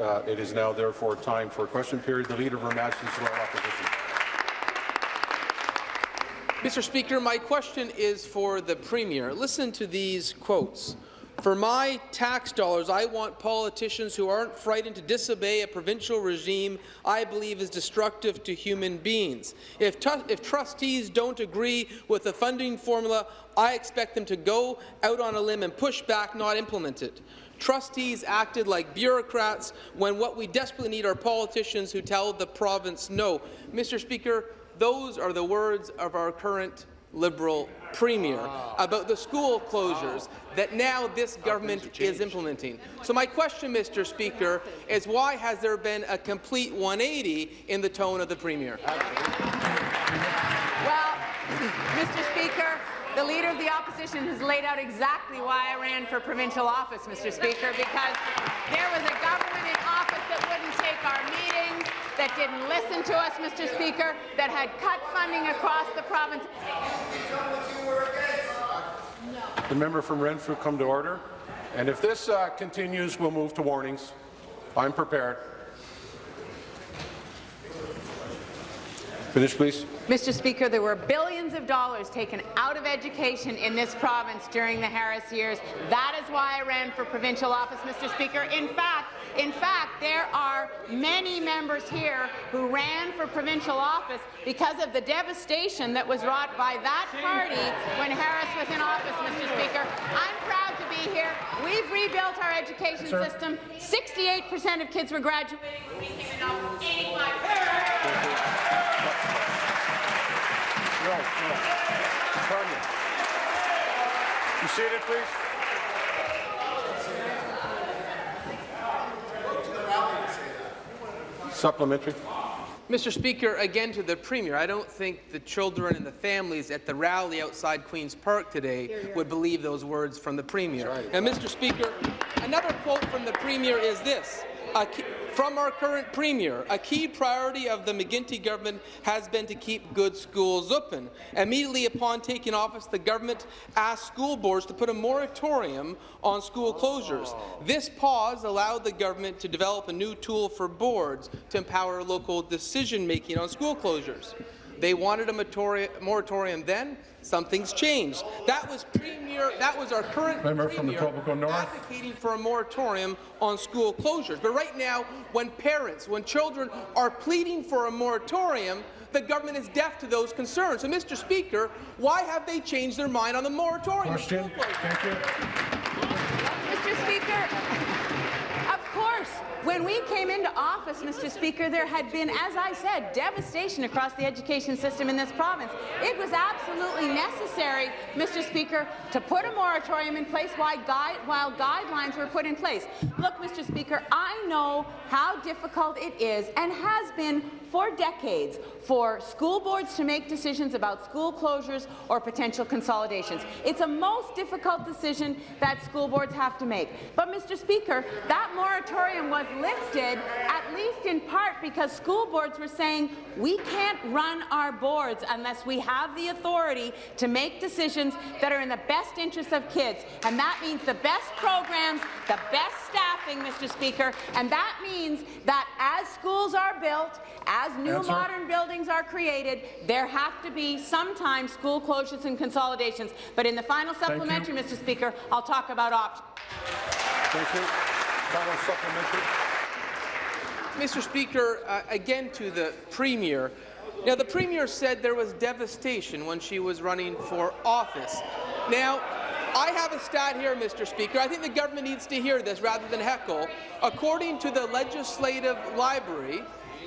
Uh, it is now therefore time for a question period. The Leader of Her Majesty's Loyal Opposition. Mr. Speaker, my question is for the Premier. Listen to these quotes. For my tax dollars, I want politicians who aren't frightened to disobey a provincial regime I believe is destructive to human beings. If, if trustees don't agree with the funding formula, I expect them to go out on a limb and push back, not implement it. Trustees acted like bureaucrats when what we desperately need are politicians who tell the province no. Mr. Speaker, those are the words of our current Liberal Premier about the school closures that now this government is implementing. So my question, Mr. Speaker, is why has there been a complete 180 in the tone of the Premier? Well, Mr. Speaker, the Leader of the Opposition has laid out exactly why I ran for provincial office, Mr. Speaker, because there was a government in office that wouldn't take our meetings, that didn't listen to us, Mr. Speaker, that had cut funding across the province. The member from Renfrew come to order. And if this uh, continues, we'll move to warnings. I'm prepared. Finish, please. Mr. Speaker, there were billions of dollars taken out of education in this province during the Harris years. That is why I ran for provincial office, Mr. Speaker. In fact, in fact, there are many members here who ran for provincial office because of the devastation that was wrought by that party when Harris was in office, Mr. Speaker. I'm proud to be here. We've rebuilt our education Sir. system. 68% of kids were graduating when we came in office. 85 no, no. Tanya. You seated, please. Supplementary. Mr. Speaker, again to the Premier, I don't think the children and the families at the rally outside Queen's Park today would believe those words from the Premier. Right. And Mr. Speaker, another quote from the Premier is this. From our current Premier, a key priority of the McGuinty government has been to keep good schools open. Immediately upon taking office, the government asked school boards to put a moratorium on school closures. This pause allowed the government to develop a new tool for boards to empower local decision-making on school closures. They wanted a moratorium then. Something's changed. That was premier. That was our current Member premier from the North. advocating for a moratorium on school closures. But right now, when parents, when children are pleading for a moratorium, the government is deaf to those concerns. So, Mr. Speaker, why have they changed their mind on the moratorium? Question. Thank you. Mr. Speaker, when we came into office, Mr. Speaker, there had been, as I said, devastation across the education system in this province. It was absolutely necessary, Mr. Speaker, to put a moratorium in place while, guide, while guidelines were put in place. Look, Mr. Speaker, I know how difficult it is and has been for decades for school boards to make decisions about school closures or potential consolidations. It's a most difficult decision that school boards have to make. But, Mr. Speaker, that moratorium was lifted at least in part because school boards were saying we can't run our boards unless we have the authority to make decisions that are in the best interest of kids. And that means the best programs, the best staffing, Mr. Speaker, and that means that as schools are built, as new Answer. modern buildings are created, there have to be sometimes school closures and consolidations. But in the final supplementary, Mr. Speaker, I'll talk about options. Thank you. Final supplementary. Mr. Speaker, uh, again to the Premier. Now, the Premier said there was devastation when she was running for office. Now, I have a stat here, Mr. Speaker. I think the government needs to hear this rather than heckle. According to the Legislative Library,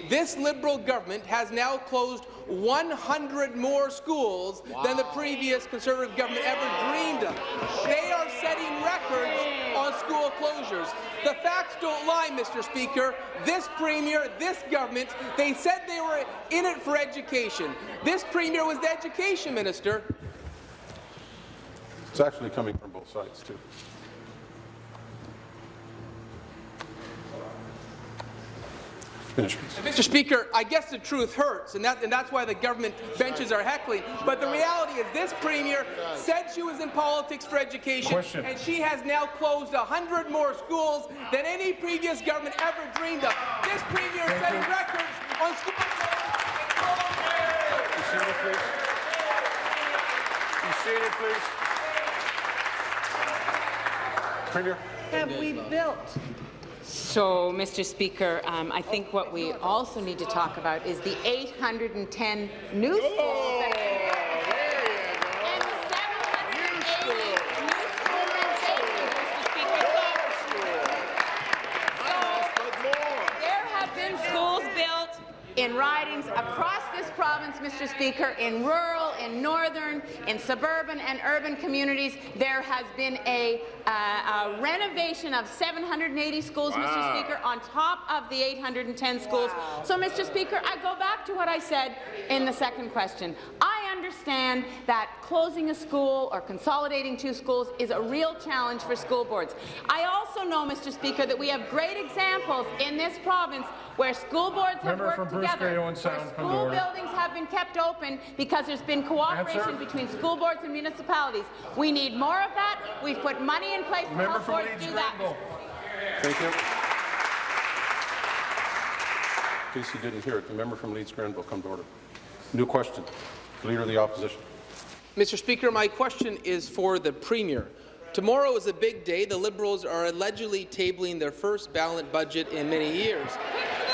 this Liberal government has now closed 100 more schools wow. than the previous Conservative government ever dreamed of. They are setting records on school closures. The facts don't lie, Mr. Speaker. This Premier, this government, they said they were in it for education. This Premier was the Education Minister. It's actually coming from both sides, too. Finish. Mr. Speaker, I guess the truth hurts, and, that, and that's why the government benches are heckling. But the reality is this premier said she was in politics for education, Question. and she has now closed 100 more schools than any previous government ever dreamed of. This premier is setting records on school. Be seated, please. Be seated, please. Premier. have we built? So, Mr. Speaker, um, I think what we also need to talk about is the 810 new schools that have been. And the 780 new schools in Dayton, Mr. Speaker. So, there have been schools built in ridings across this province, Mr. Speaker, in rural, in northern, in suburban and urban communities. There has been a, uh, a renovation of 780 schools, Mr. Speaker, on top of the 810 schools. So, Mr. Speaker, I go back to what I said in the second question. I understand that closing a school or consolidating two schools is a real challenge for school boards. I also know, Mr. Speaker, that we have great examples in this province where school boards have Member worked together, Grey Owen where Sound, come to school buildings have been kept open because there's been cooperation Answer. between school boards and municipalities. We need more of that. We've put money in place to Member help boards Leeds do that. Grenville. Thank you. In case you didn't hear it, the member from Leeds Grenville come to order. New question. Leader of the Opposition. Mr. Speaker, my question is for the Premier. Tomorrow is a big day. The Liberals are allegedly tabling their first balanced budget in many years.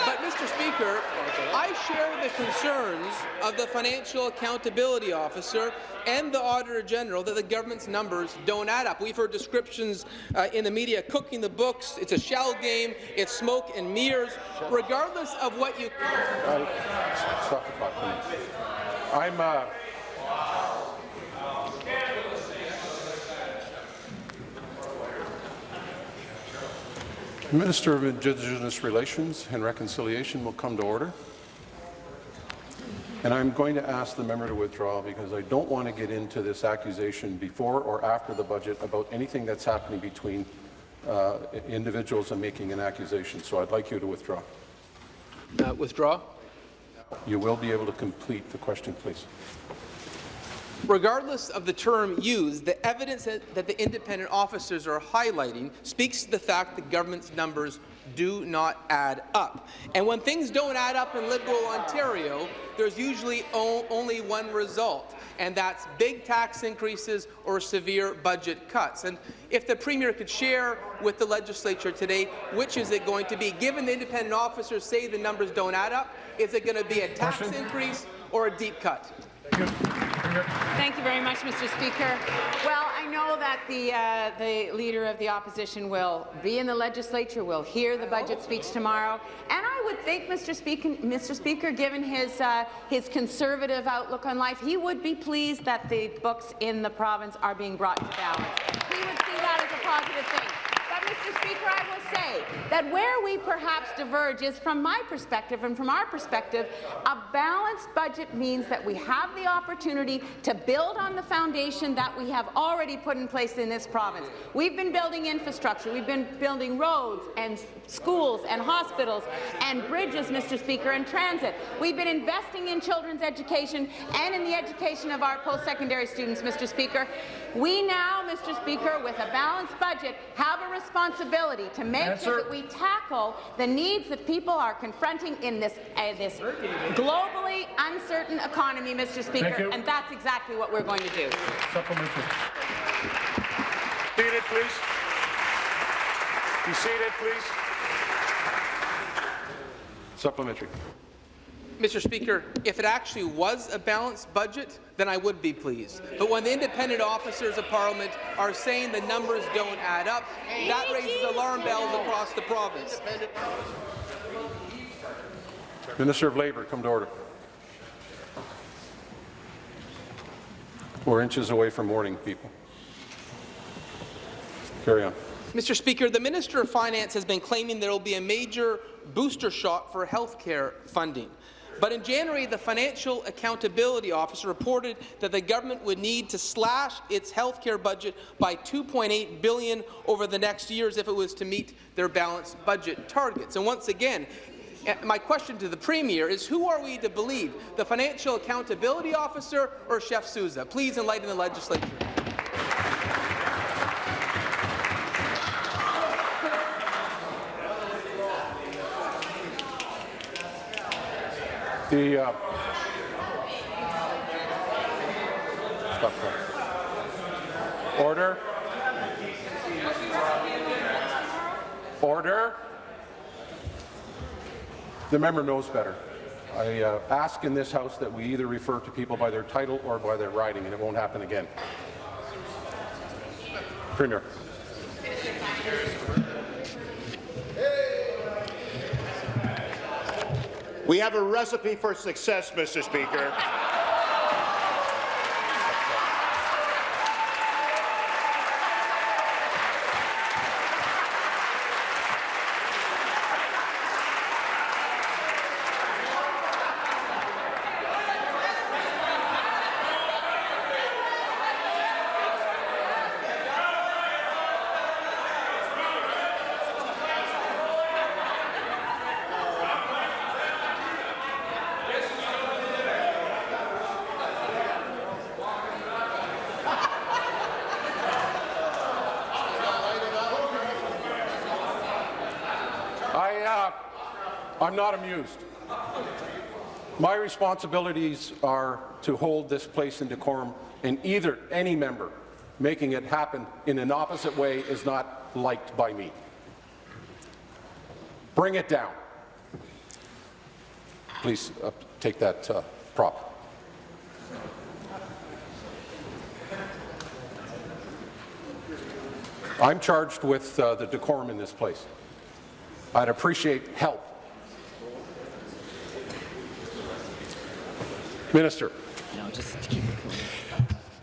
But, Mr. Speaker, I share the concerns of the Financial Accountability Officer and the Auditor General that the government's numbers don't add up. We've heard descriptions uh, in the media cooking the books. It's a shell game. It's smoke and mirrors. Regardless of what you Uh, Stop the clock, please. I'm, uh, Minister of Indigenous Relations and Reconciliation will come to order. And I'm going to ask the member to withdraw because I don't want to get into this accusation before or after the budget about anything that's happening between uh, individuals and making an accusation. So I'd like you to withdraw. uh, withdraw. You will be able to complete the question, please. Regardless of the term used, the evidence that the independent officers are highlighting speaks to the fact that government's numbers do not add up. And when things don't add up in Liberal Ontario, there's usually only one result, and that's big tax increases or severe budget cuts. And if the Premier could share with the legislature today, which is it going to be? Given the independent officers say the numbers don't add up, is it going to be a tax Question? increase or a deep cut? Thank you very much, Mr. Speaker. Well, I know that the, uh, the Leader of the Opposition will be in the legislature, will hear the budget speech tomorrow, and I would think, Mr. Speaker, Mr. Speaker given his, uh, his conservative outlook on life, he would be pleased that the books in the province are being brought to balance. He would see that as a positive thing. Mr. Speaker, I will say that where we perhaps diverge is, from my perspective and from our perspective, a balanced budget means that we have the opportunity to build on the foundation that we have already put in place in this province. We've been building infrastructure. We've been building roads and schools and hospitals and bridges, Mr. Speaker, and transit. We've been investing in children's education and in the education of our post-secondary students, Mr. Speaker. We now, Mr. Speaker, with a balanced budget, have a responsibility to make Answer. sure that we tackle the needs that people are confronting in this, uh, this globally uncertain economy, Mr. Speaker, and that's exactly what we're going to do. Supplementary. Seated, please. Be seated, please. Supplementary. Mr. Speaker, if it actually was a balanced budget, then I would be pleased. But when the independent officers of Parliament are saying the numbers don't add up, that raises alarm bells across the province. Minister of Labour, come to order. We're inches away from warning people. Carry on. Mr. Speaker, the Minister of Finance has been claiming there will be a major booster shot for health care funding. But in January, the Financial Accountability Officer reported that the government would need to slash its health care budget by 2.8 billion over the next years if it was to meet their balanced budget targets. And once again, eh, my question to the Premier is who are we to believe, the Financial Accountability Officer or Charles Sousa? Please enlighten the legislature. The, uh. Order. Order. The member knows better. I uh, ask in this House that we either refer to people by their title or by their riding, and it won't happen again. Premier. We have a recipe for success, Mr. Speaker. I, uh, I'm not amused. My responsibilities are to hold this place in decorum, and either any member making it happen in an opposite way is not liked by me. Bring it down. Please uh, take that uh, prop. I'm charged with uh, the decorum in this place. I'd appreciate help. Minister.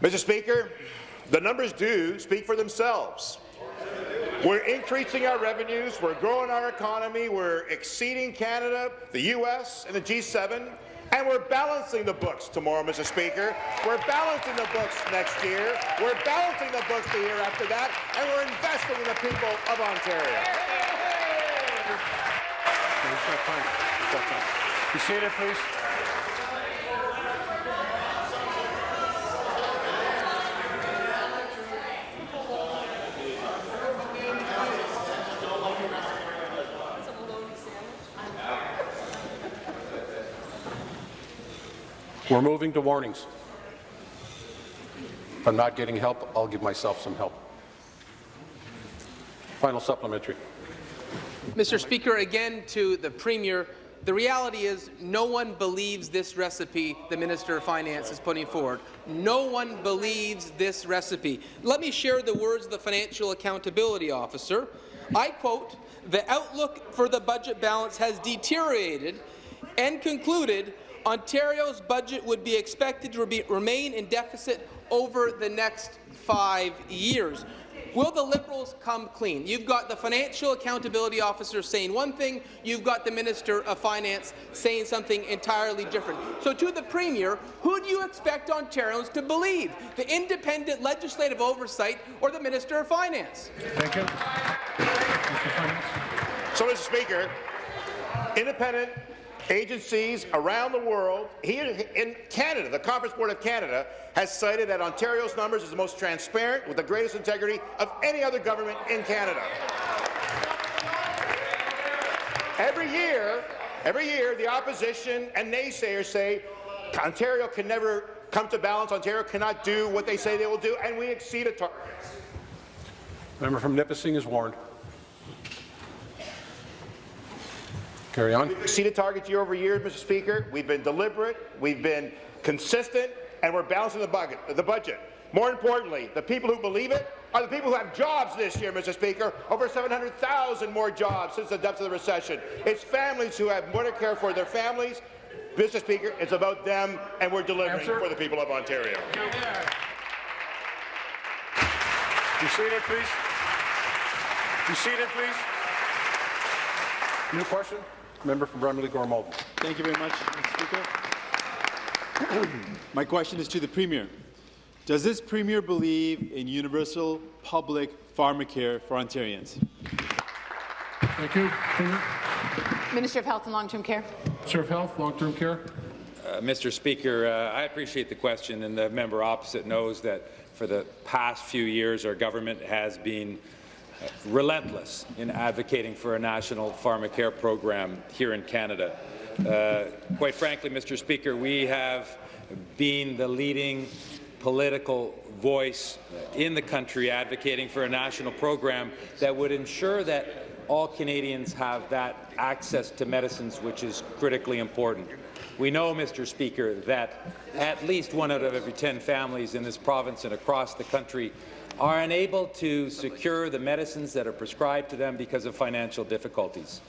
Mr. Speaker, the numbers do speak for themselves. We're increasing our revenues, we're growing our economy, we're exceeding Canada, the U.S., and the G7, and we're balancing the books tomorrow, Mr. Speaker. We're balancing the books next year, we're balancing the books the year after that, and we're investing in the people of Ontario. Be seated, please. We're moving to warnings. If I'm not getting help, I'll give myself some help. Final supplementary. Mr. Speaker, again to the Premier, the reality is no one believes this recipe the Minister of Finance is putting forward. No one believes this recipe. Let me share the words of the Financial Accountability Officer. I quote, the outlook for the budget balance has deteriorated and concluded Ontario's budget would be expected to be, remain in deficit over the next five years. Will the Liberals come clean? You've got the Financial Accountability Officer saying one thing, you've got the Minister of Finance saying something entirely different. So to the Premier, who do you expect Ontarians to believe? The independent legislative oversight or the Minister of Finance? Thank you. Mr. Finance. So, Mr. Speaker, independent agencies around the world, here in Canada, the Conference Board of Canada has cited that Ontario's numbers is the most transparent with the greatest integrity of any other government in Canada. Every year, every year, the opposition and naysayers say Ontario can never come to balance, Ontario cannot do what they say they will do, and we exceed a target. Member from Nipissing is warned. Carry on. We've exceeded targets year over year, Mr. Speaker. We've been deliberate, we've been consistent, and we're balancing the budget. The budget. More importantly, the people who believe it are the people who have jobs this year, Mr. Speaker. Over 700,000 more jobs since the depths of the recession. It's families who have more to care for their families. Mr. Speaker, it's about them, and we're delivering Answer. for the people of Ontario. Be seated, please. Be seated, please. New question? Member from Bramalea Gore Malton. Thank you very much, Mr. Speaker. My question is to the Premier. Does this Premier believe in universal public pharmacare for Ontarians? Thank you. Premier. Minister of Health and Long-Term Care. Minister of Health, Long-Term Care. Uh, Mr. Speaker, uh, I appreciate the question, and the member opposite knows that for the past few years our government has been relentless in advocating for a national pharmacare program here in Canada. Uh, quite frankly, Mr. Speaker, we have been the leading political voice in the country advocating for a national program that would ensure that all Canadians have that access to medicines, which is critically important. We know, Mr. Speaker, that at least one out of every 10 families in this province and across the country are unable to secure the medicines that are prescribed to them because of financial difficulties.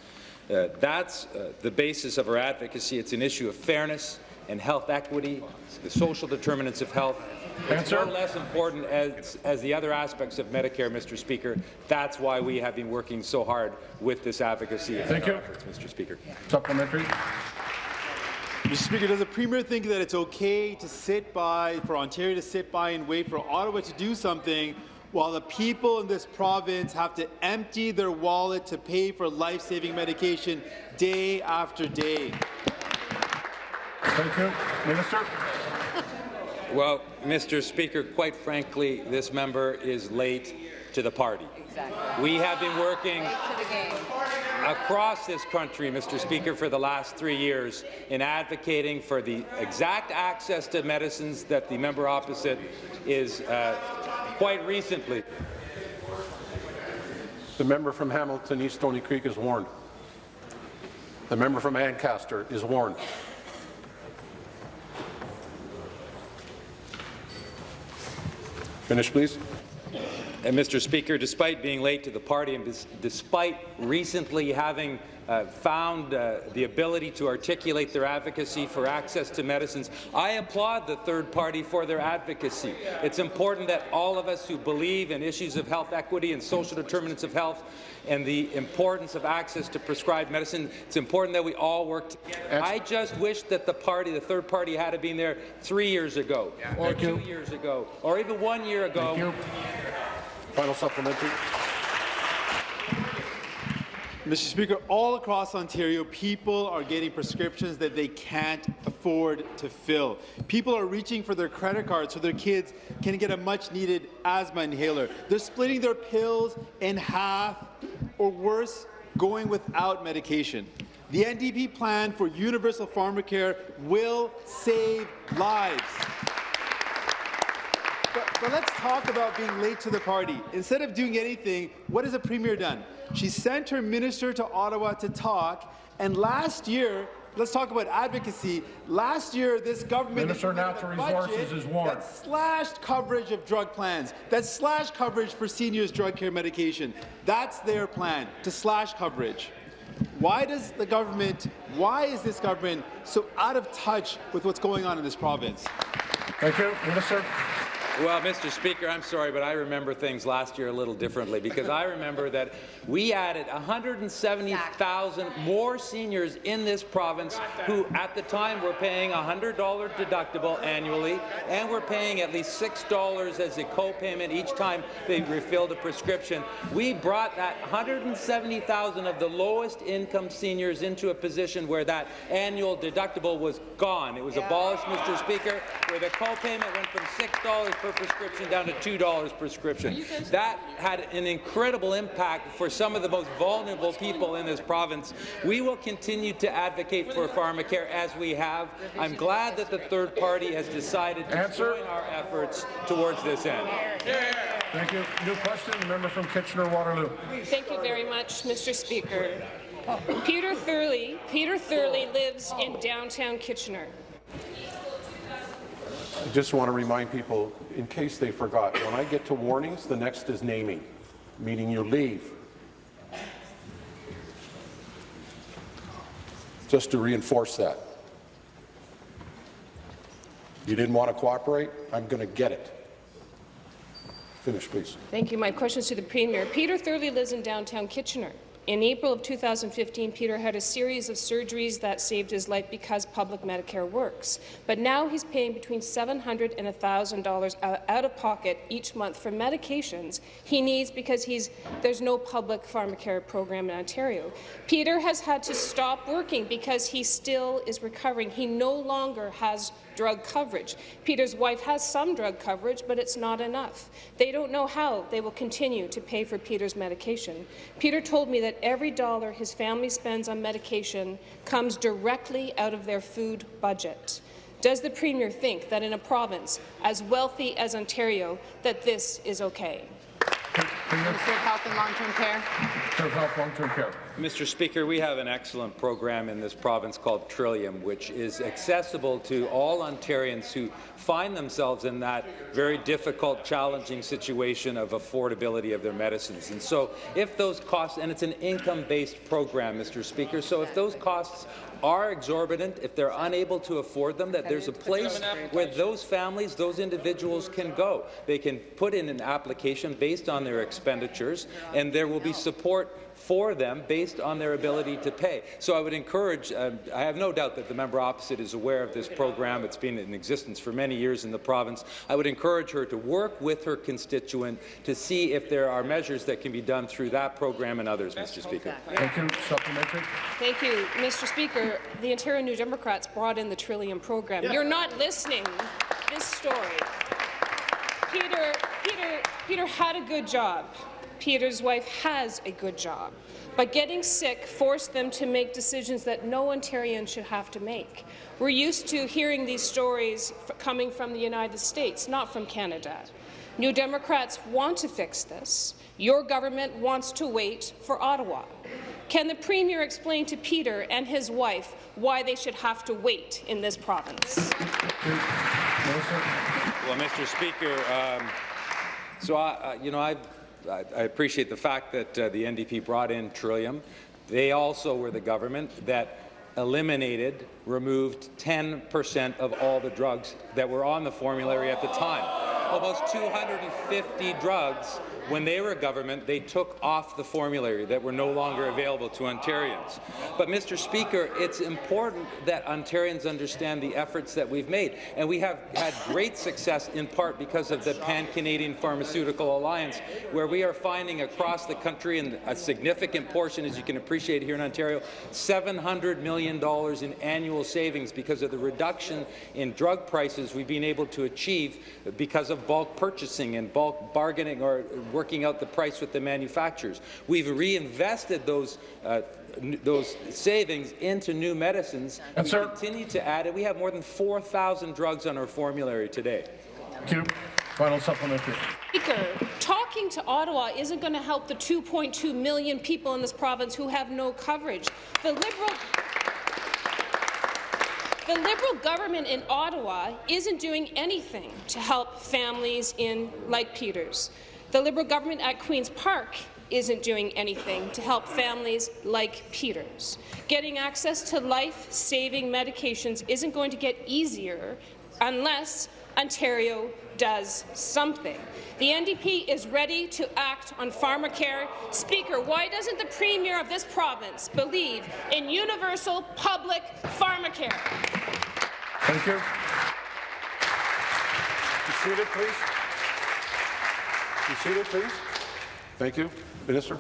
Uh, that's uh, the basis of our advocacy. It's an issue of fairness and health equity, the social determinants of health. It's far less important as, as the other aspects of Medicare, Mr. Speaker. That's why we have been working so hard with this advocacy. Thank you. efforts, Mr. Speaker. Supplementary. Mr. Speaker, does the Premier think that it's okay to sit by, for Ontario to sit by and wait for Ottawa to do something while the people in this province have to empty their wallet to pay for life-saving medication day after day? Thank you. Minister. Well, Mr. Speaker, quite frankly, this member is late to the party. We have been working across this country, Mr. Speaker, for the last three years in advocating for the exact access to medicines that the member opposite is uh, quite recently. The member from Hamilton East Stony Creek is warned. The member from Ancaster is warned. Finish, please. And Mr. Speaker, despite being late to the party and despite recently having uh, found uh, the ability to articulate their advocacy for access to medicines, I applaud the third party for their advocacy. It's important that all of us who believe in issues of health equity and social determinants of health and the importance of access to prescribed medicine, it's important that we all work together. I just wish that the party, the third party, had been there three years ago, or two years ago, or even one year ago. Final supplementary. Mr. Speaker, all across Ontario, people are getting prescriptions that they can't afford to fill. People are reaching for their credit cards so their kids can get a much-needed asthma inhaler. They're splitting their pills in half, or worse, going without medication. The NDP plan for universal pharmacare will save lives. But, but let's talk about being late to the party. Instead of doing anything, what has the Premier done? She sent her minister to Ottawa to talk, and last year, let's talk about advocacy. Last year, this government Minister Natural Resources is warned. that slashed coverage of drug plans, that slashed coverage for seniors' drug care medication. That's their plan, to slash coverage. Why does the government, why is this government so out of touch with what's going on in this province? Thank you. Minister. Well, Mr. Speaker, I'm sorry, but I remember things last year a little differently because I remember that we added 170,000 more seniors in this province who at the time were paying a $100 deductible annually and were paying at least $6 as a co-payment each time they refilled a prescription. We brought that 170,000 of the lowest income seniors into a position where that annual deductible was gone. It was abolished, Mr. Speaker, where the co-payment went from $6 per prescription down to $2 per prescription. That had an incredible impact for some of the most vulnerable people in this province. We will continue to advocate for pharmacare as we have. I'm glad that the third party has decided to Answer. join our efforts towards this end. Thank you. New question, the member from Kitchener-Waterloo. Thank you very much, Mr. Speaker. Peter Thurley, Peter Thurley lives in downtown Kitchener. I just want to remind people, in case they forgot, when I get to warnings, the next is naming, meaning you leave. Just to reinforce that. You didn't want to cooperate? I'm going to get it. Finish, please. Thank you. My question is to the Premier. Peter Thurley lives in downtown Kitchener. In April of 2015, Peter had a series of surgeries that saved his life because public Medicare works. But now he's paying between 700 and $1,000 out of pocket each month for medications he needs because he's, there's no public pharmacare program in Ontario. Peter has had to stop working because he still is recovering. He no longer has drug coverage. Peter's wife has some drug coverage, but it's not enough. They don't know how they will continue to pay for Peter's medication. Peter told me that every dollar his family spends on medication comes directly out of their food budget. Does the Premier think that in a province as wealthy as Ontario that this is okay? Minister of Health and Long-Term Care. Minister of Health, Long-Term Care. Mr. Speaker, we have an excellent program in this province called Trillium, which is accessible to all Ontarians who find themselves in that very difficult, challenging situation of affordability of their medicines. And so if those costs, and it's an income-based program, Mr. Speaker, so if those costs are exorbitant, if they're unable to afford them, that there's a place where those families, those individuals can go. They can put in an application based on their expenditures, and there will be support for them based on their ability to pay. So I would encourage, uh, I have no doubt that the member opposite is aware of this program. It's been in existence for many years in the province. I would encourage her to work with her constituent to see if there are measures that can be done through that program and others, Mr. Speaker. Thank you. Supplementary. Thank you, Mr. Speaker. The Ontario New Democrats brought in the Trillium program. You're not listening. This story. Peter, Peter, Peter had a good job. Peter's wife has a good job. But getting sick forced them to make decisions that no Ontarian should have to make. We're used to hearing these stories coming from the United States, not from Canada. New Democrats want to fix this. Your government wants to wait for Ottawa. Can the Premier explain to Peter and his wife why they should have to wait in this province? Well, Mr. Speaker, um, so I, uh, you know, I, I, appreciate the fact that uh, the NDP brought in Trillium. They also were the government that eliminated, removed 10% of all the drugs that were on the formulary at the time. Almost 250 drugs when they were a government, they took off the formulary that were no longer available to Ontarians. But, Mr. Speaker, it's important that Ontarians understand the efforts that we've made, and we have had great success in part because of the Pan-Canadian Pharmaceutical Alliance, where we are finding across the country, and a significant portion, as you can appreciate here in Ontario, $700 million in annual savings because of the reduction in drug prices we've been able to achieve because of bulk purchasing and bulk bargaining or working out the price with the manufacturers. We've reinvested those uh, those savings into new medicines. And we continue to add it. We have more than 4,000 drugs on our formulary today. Thank you. Final supplementary. Speaker, talking to Ottawa isn't going to help the 2.2 million people in this province who have no coverage. The Liberal the Liberal government in Ottawa isn't doing anything to help families in like Peters. The Liberal government at Queen's Park isn't doing anything to help families like Peters. Getting access to life-saving medications isn't going to get easier unless Ontario does something. The NDP is ready to act on pharmacare. Speaker, why doesn't the Premier of this province believe in universal public pharmacare? Thank you. Be seated, please. Seated, please. Thank you. Minister.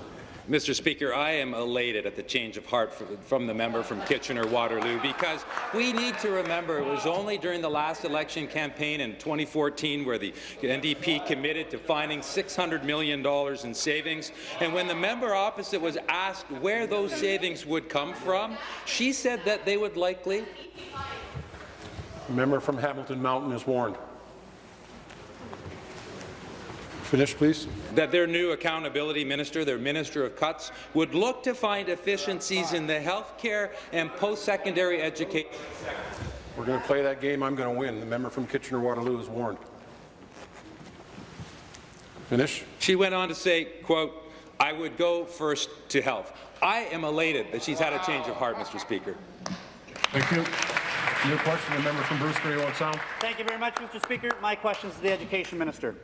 Mr. Speaker, I am elated at the change of heart from the member from Kitchener-Waterloo because we need to remember it was only during the last election campaign in 2014 where the NDP committed to finding $600 million in savings. And when the member opposite was asked where those savings would come from, she said that they would likely Member from Hamilton Mountain is warned. Finish, please. That their new accountability minister, their minister of cuts, would look to find efficiencies in the health care and post-secondary education. We're going to play that game. I'm going to win. The member from Kitchener-Waterloo is warned. Finish. She went on to say, quote, I would go first to health. I am elated that she's had a change of heart, Mr. Speaker. Thank you. New question, the member from Bruce Grey Sound. Thank you very much, Mr. Speaker. My question is to the Education Minister.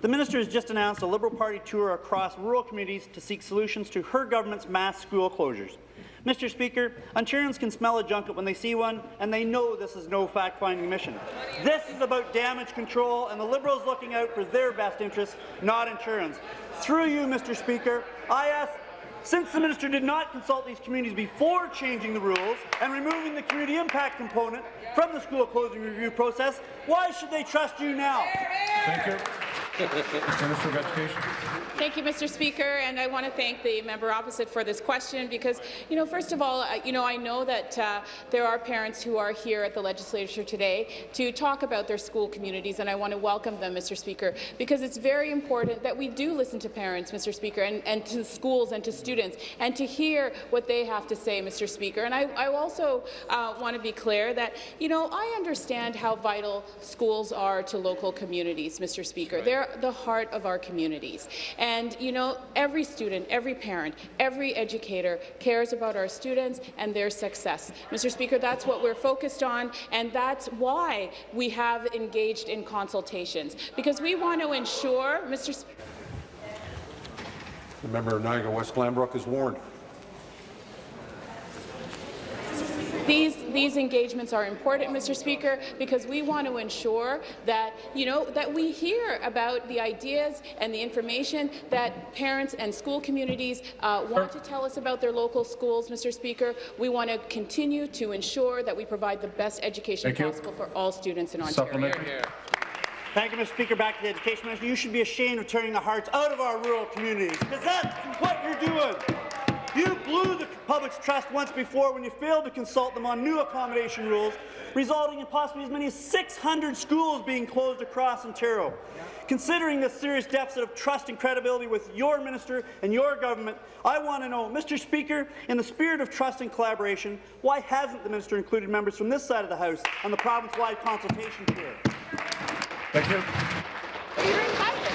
The minister has just announced a Liberal Party tour across rural communities to seek solutions to her government's mass school closures. Mr. Speaker, Ontarians can smell a junket when they see one, and they know this is no fact-finding mission. This is about damage control, and the Liberals looking out for their best interests, not Ontarians. Through you, Mr. Speaker, I ask since the minister did not consult these communities before changing the rules and removing the community impact component from the school closing review process, why should they trust you now? Thank you. Minister of Education. Thank you, Mr. Speaker, and I want to thank the member opposite for this question because, you know, first of all, you know, I know that uh, there are parents who are here at the legislature today to talk about their school communities, and I want to welcome them, Mr. Speaker, because it's very important that we do listen to parents, Mr. Speaker, and, and to schools and to students, and to hear what they have to say, Mr. Speaker. And I, I also uh, want to be clear that, you know, I understand how vital schools are to local communities, Mr. Speaker. They're the heart of our communities. And, you know, every student, every parent, every educator cares about our students and their success. Mr. Speaker, that's what we're focused on, and that's why we have engaged in consultations, because we want to ensure, Mr. Speaker, The member of Niagara West Glanbrook is warned. These, these engagements are important, Mr. Speaker, because we want to ensure that, you know, that we hear about the ideas and the information that parents and school communities uh, want to tell us about their local schools, Mr. Speaker. We want to continue to ensure that we provide the best education Thank you. possible for all students in Ontario. Supplementary. Thank you, Mr. Speaker. Back to the Education Minister. You should be ashamed of turning the hearts out of our rural communities, because that's what you're doing. You blew the public's trust once before when you failed to consult them on new accommodation rules, resulting in possibly as many as 600 schools being closed across Ontario. Considering the serious deficit of trust and credibility with your minister and your government, I want to know, Mr. Speaker, in the spirit of trust and collaboration, why hasn't the minister included members from this side of the House on the province-wide consultation tour? Thank you. You're invited.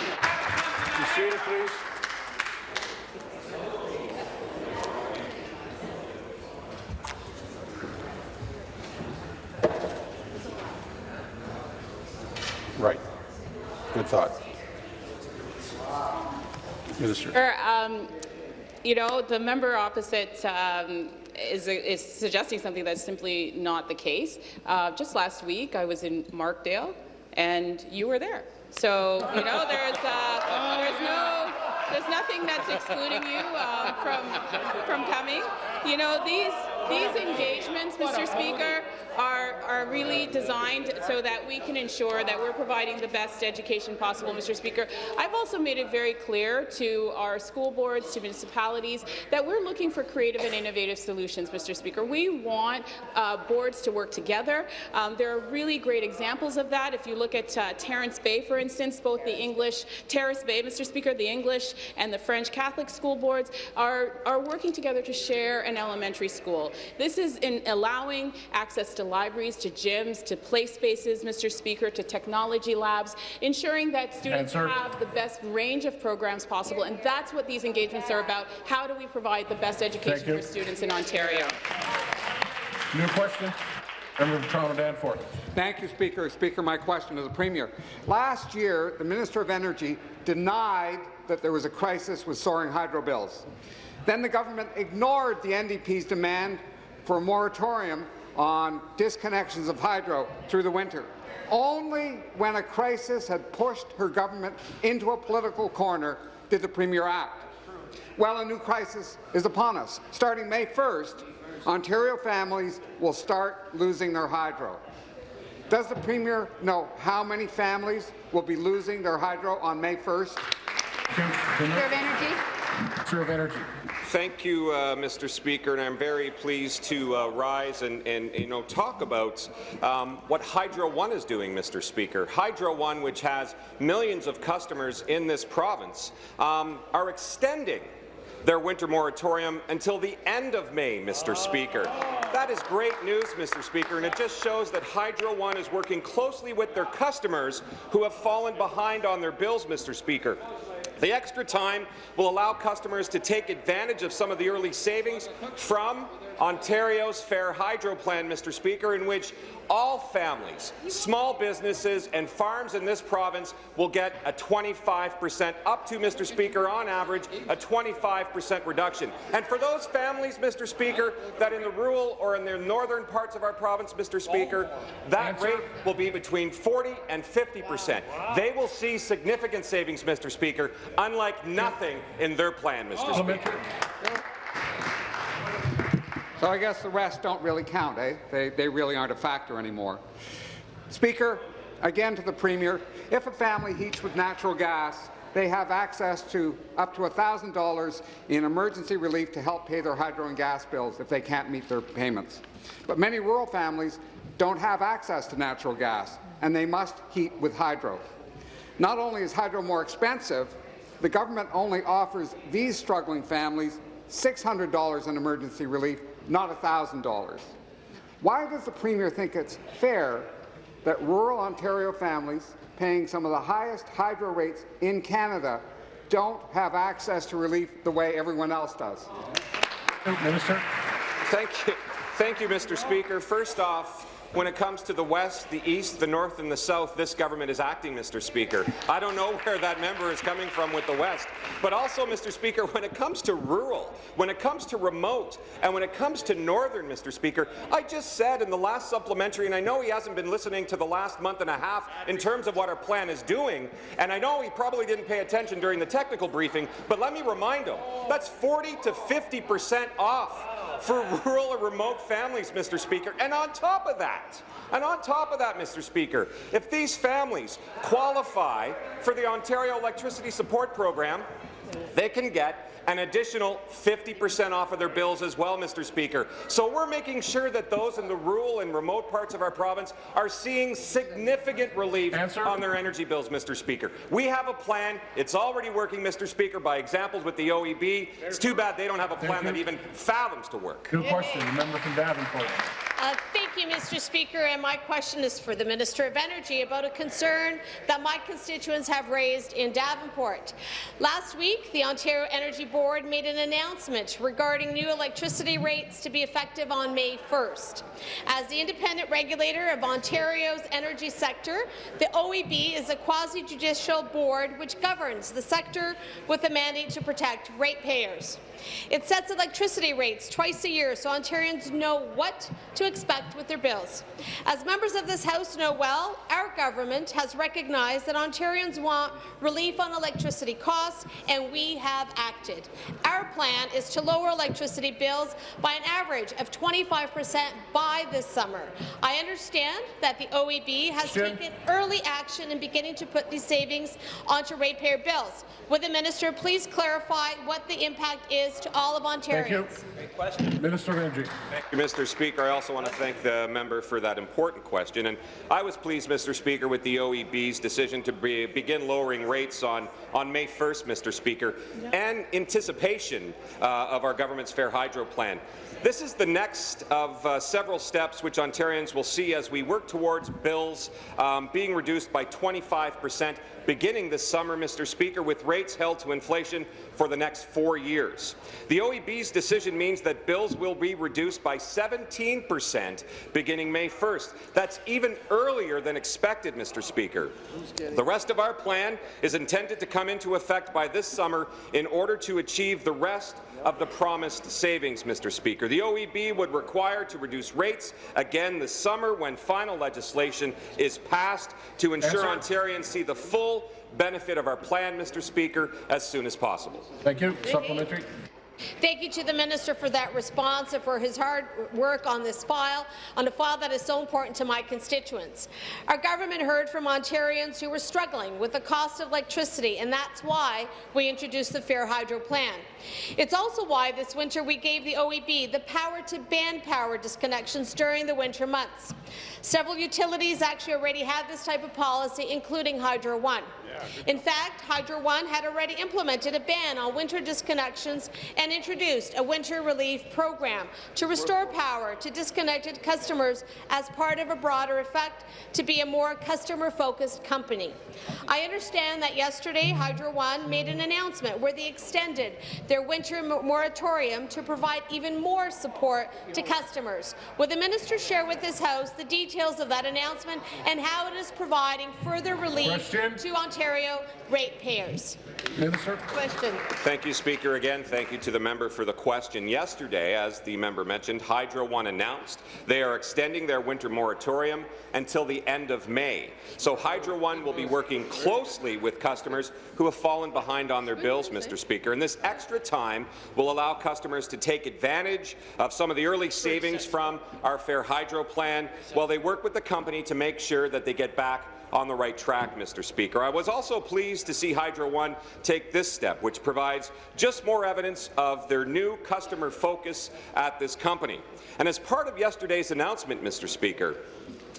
Be seated, please. Good thought. Minister. Um, you know, the member opposite um, is, is suggesting something that's simply not the case. Uh, just last week, I was in Markdale, and you were there. So, you know, there's, uh, there's no, there's nothing that's excluding you um, from, from coming. You know, these, these engagements, Mr. Speaker, are, are really designed so that we can ensure that we're providing the best education possible, Mr. Speaker. I've also made it very clear to our school boards, to municipalities, that we're looking for creative and innovative solutions, Mr. Speaker. We want uh, boards to work together. Um, there are really great examples of that. If you look at uh, Terrace Bay, for instance, both the English, Terrace Bay, Mr. Speaker, the English and the French Catholic school boards are, are working together to share an elementary school. This is in allowing access to libraries, to gyms, to play spaces, Mr. Speaker, to technology labs, ensuring that students Answer. have the best range of programs possible, and that's what these engagements are about. How do we provide the best education for students in Ontario? New question? Member of Toronto Danforth. Thank you, Speaker. Speaker, my question to the Premier. Last year, the Minister of Energy denied that there was a crisis with soaring hydro bills. Then the government ignored the NDP's demand for a moratorium on disconnections of hydro through the winter. Only when a crisis had pushed her government into a political corner did the Premier act. Well, a new crisis is upon us. Starting May 1st, Ontario families will start losing their hydro. Does the Premier know how many families will be losing their hydro on May 1st? Minister of Energy. Minister of Energy. Thank you, uh, Mr. Speaker, and I'm very pleased to uh, rise and, and, you know talk about um, what Hydro One is doing, Mr. Speaker. Hydro One, which has millions of customers in this province, um, are extending their winter moratorium until the end of May, Mr. Speaker. That is great news, Mr. Speaker, and it just shows that Hydro One is working closely with their customers who have fallen behind on their bills, Mr. Speaker. The extra time will allow customers to take advantage of some of the early savings from Ontario's Fair Hydro Plan, Mr. Speaker, in which all families, small businesses and farms in this province will get a 25 percent, up to, Mr. Speaker, on average, a 25 percent reduction. And for those families, Mr. Speaker, that in the rural or in the northern parts of our province, Mr. Speaker, that rate will be between 40 and 50 percent. They will see significant savings, Mr. Speaker, unlike nothing in their plan, Mr. Speaker. So I guess the rest don't really count, eh? They, they really aren't a factor anymore. Speaker, again to the Premier, if a family heats with natural gas, they have access to up to $1,000 in emergency relief to help pay their hydro and gas bills if they can't meet their payments. But many rural families don't have access to natural gas, and they must heat with hydro. Not only is hydro more expensive, the government only offers these struggling families $600 in emergency relief, not $1,000. Why does the Premier think it's fair that rural Ontario families paying some of the highest hydro rates in Canada don't have access to relief the way everyone else does? Minister. Thank you. Thank you, Mr. Speaker. First off, when it comes to the west, the east, the north and the south, this government is acting, Mr. Speaker. I don't know where that member is coming from with the west. But also, Mr. Speaker, when it comes to rural, when it comes to remote, and when it comes to northern, Mr. Speaker, I just said in the last supplementary, and I know he hasn't been listening to the last month and a half in terms of what our plan is doing, and I know he probably didn't pay attention during the technical briefing, but let me remind him, that's 40 to 50 percent off for rural or remote families, Mr. Speaker. And on top of that, and on top of that, Mr. Speaker, if these families qualify for the Ontario Electricity Support Program, they can get an additional 50% off of their bills as well, Mr. Speaker. So we're making sure that those in the rural and remote parts of our province are seeing significant relief Answer. on their energy bills, Mr. Speaker. We have a plan. It's already working, Mr. Speaker, by examples with the OEB. It's too bad they don't have a plan that even fathoms to work. Good question. The member from Davenport. Uh, thank you, Mr. Speaker, and my question is for the Minister of Energy about a concern that my constituents have raised in Davenport. Last week, the Ontario Energy Board made an announcement regarding new electricity rates to be effective on May 1st. As the independent regulator of Ontario's energy sector, the OEB is a quasi-judicial board which governs the sector with a mandate to protect ratepayers. It sets electricity rates twice a year so Ontarians know what to expect with their bills. As members of this House know well, our government has recognized that Ontarians want relief on electricity costs, and we have acted. Our plan is to lower electricity bills by an average of 25 percent by this summer. I understand that the OEB has Jim. taken early action in beginning to put these savings onto ratepayer bills. Would the minister please clarify what the impact is to all of Thank you. Ontarians? Minister of Energy. Thank you, Mr. Speaker. I also want to thank the member for that important question. And I was pleased, Mr. Speaker, with the OEB's decision to be, begin lowering rates on, on May 1st, Mr. Speaker, and anticipation uh, of our government's Fair Hydro Plan. This is the next of uh, several steps which Ontarians will see as we work towards bills um, being reduced by 25 percent beginning this summer, Mr. Speaker, with rates held to inflation for the next four years. The OEB's decision means that bills will be reduced by 17 percent beginning May 1st. That's even earlier than expected, Mr. Speaker. The rest of our plan is intended to come into effect by this summer in order to achieve the rest of the promised savings, Mr. Speaker. The OEB would require to reduce rates again this summer when final legislation is passed to ensure Answer. Ontarians see the full benefit of our plan, Mr. Speaker, as soon as possible. Thank you. Supplementary. Thank you to the minister for that response and for his hard work on this file, on a file that is so important to my constituents. Our government heard from Ontarians who were struggling with the cost of electricity, and that's why we introduced the Fair Hydro Plan. It's also why this winter we gave the OEB the power to ban power disconnections during the winter months. Several utilities actually already have this type of policy, including Hydro One. In fact, Hydro One had already implemented a ban on winter disconnections and introduced a winter relief program to restore power to disconnected customers as part of a broader effect to be a more customer-focused company. I understand that yesterday Hydro One made an announcement where they extended their winter moratorium to provide even more support to customers. Will the minister share with this House the details of that announcement and how it is providing further relief Question. to Ontario ratepayers? Minister. Question. Thank you, Speaker. Again, thank you to the member for the question. Yesterday, as the member mentioned, Hydro One announced they are extending their winter moratorium until the end of May. So Hydro One will be working closely with customers who have fallen behind on their bills, Mr. Speaker. And this extra time will allow customers to take advantage of some of the early savings from our Fair Hydro plan while they work with the company to make sure that they get back on the right track, Mr. Speaker. I was also pleased to see Hydro One take this step, which provides just more evidence of their new customer focus at this company. And as part of yesterday's announcement, Mr. Speaker,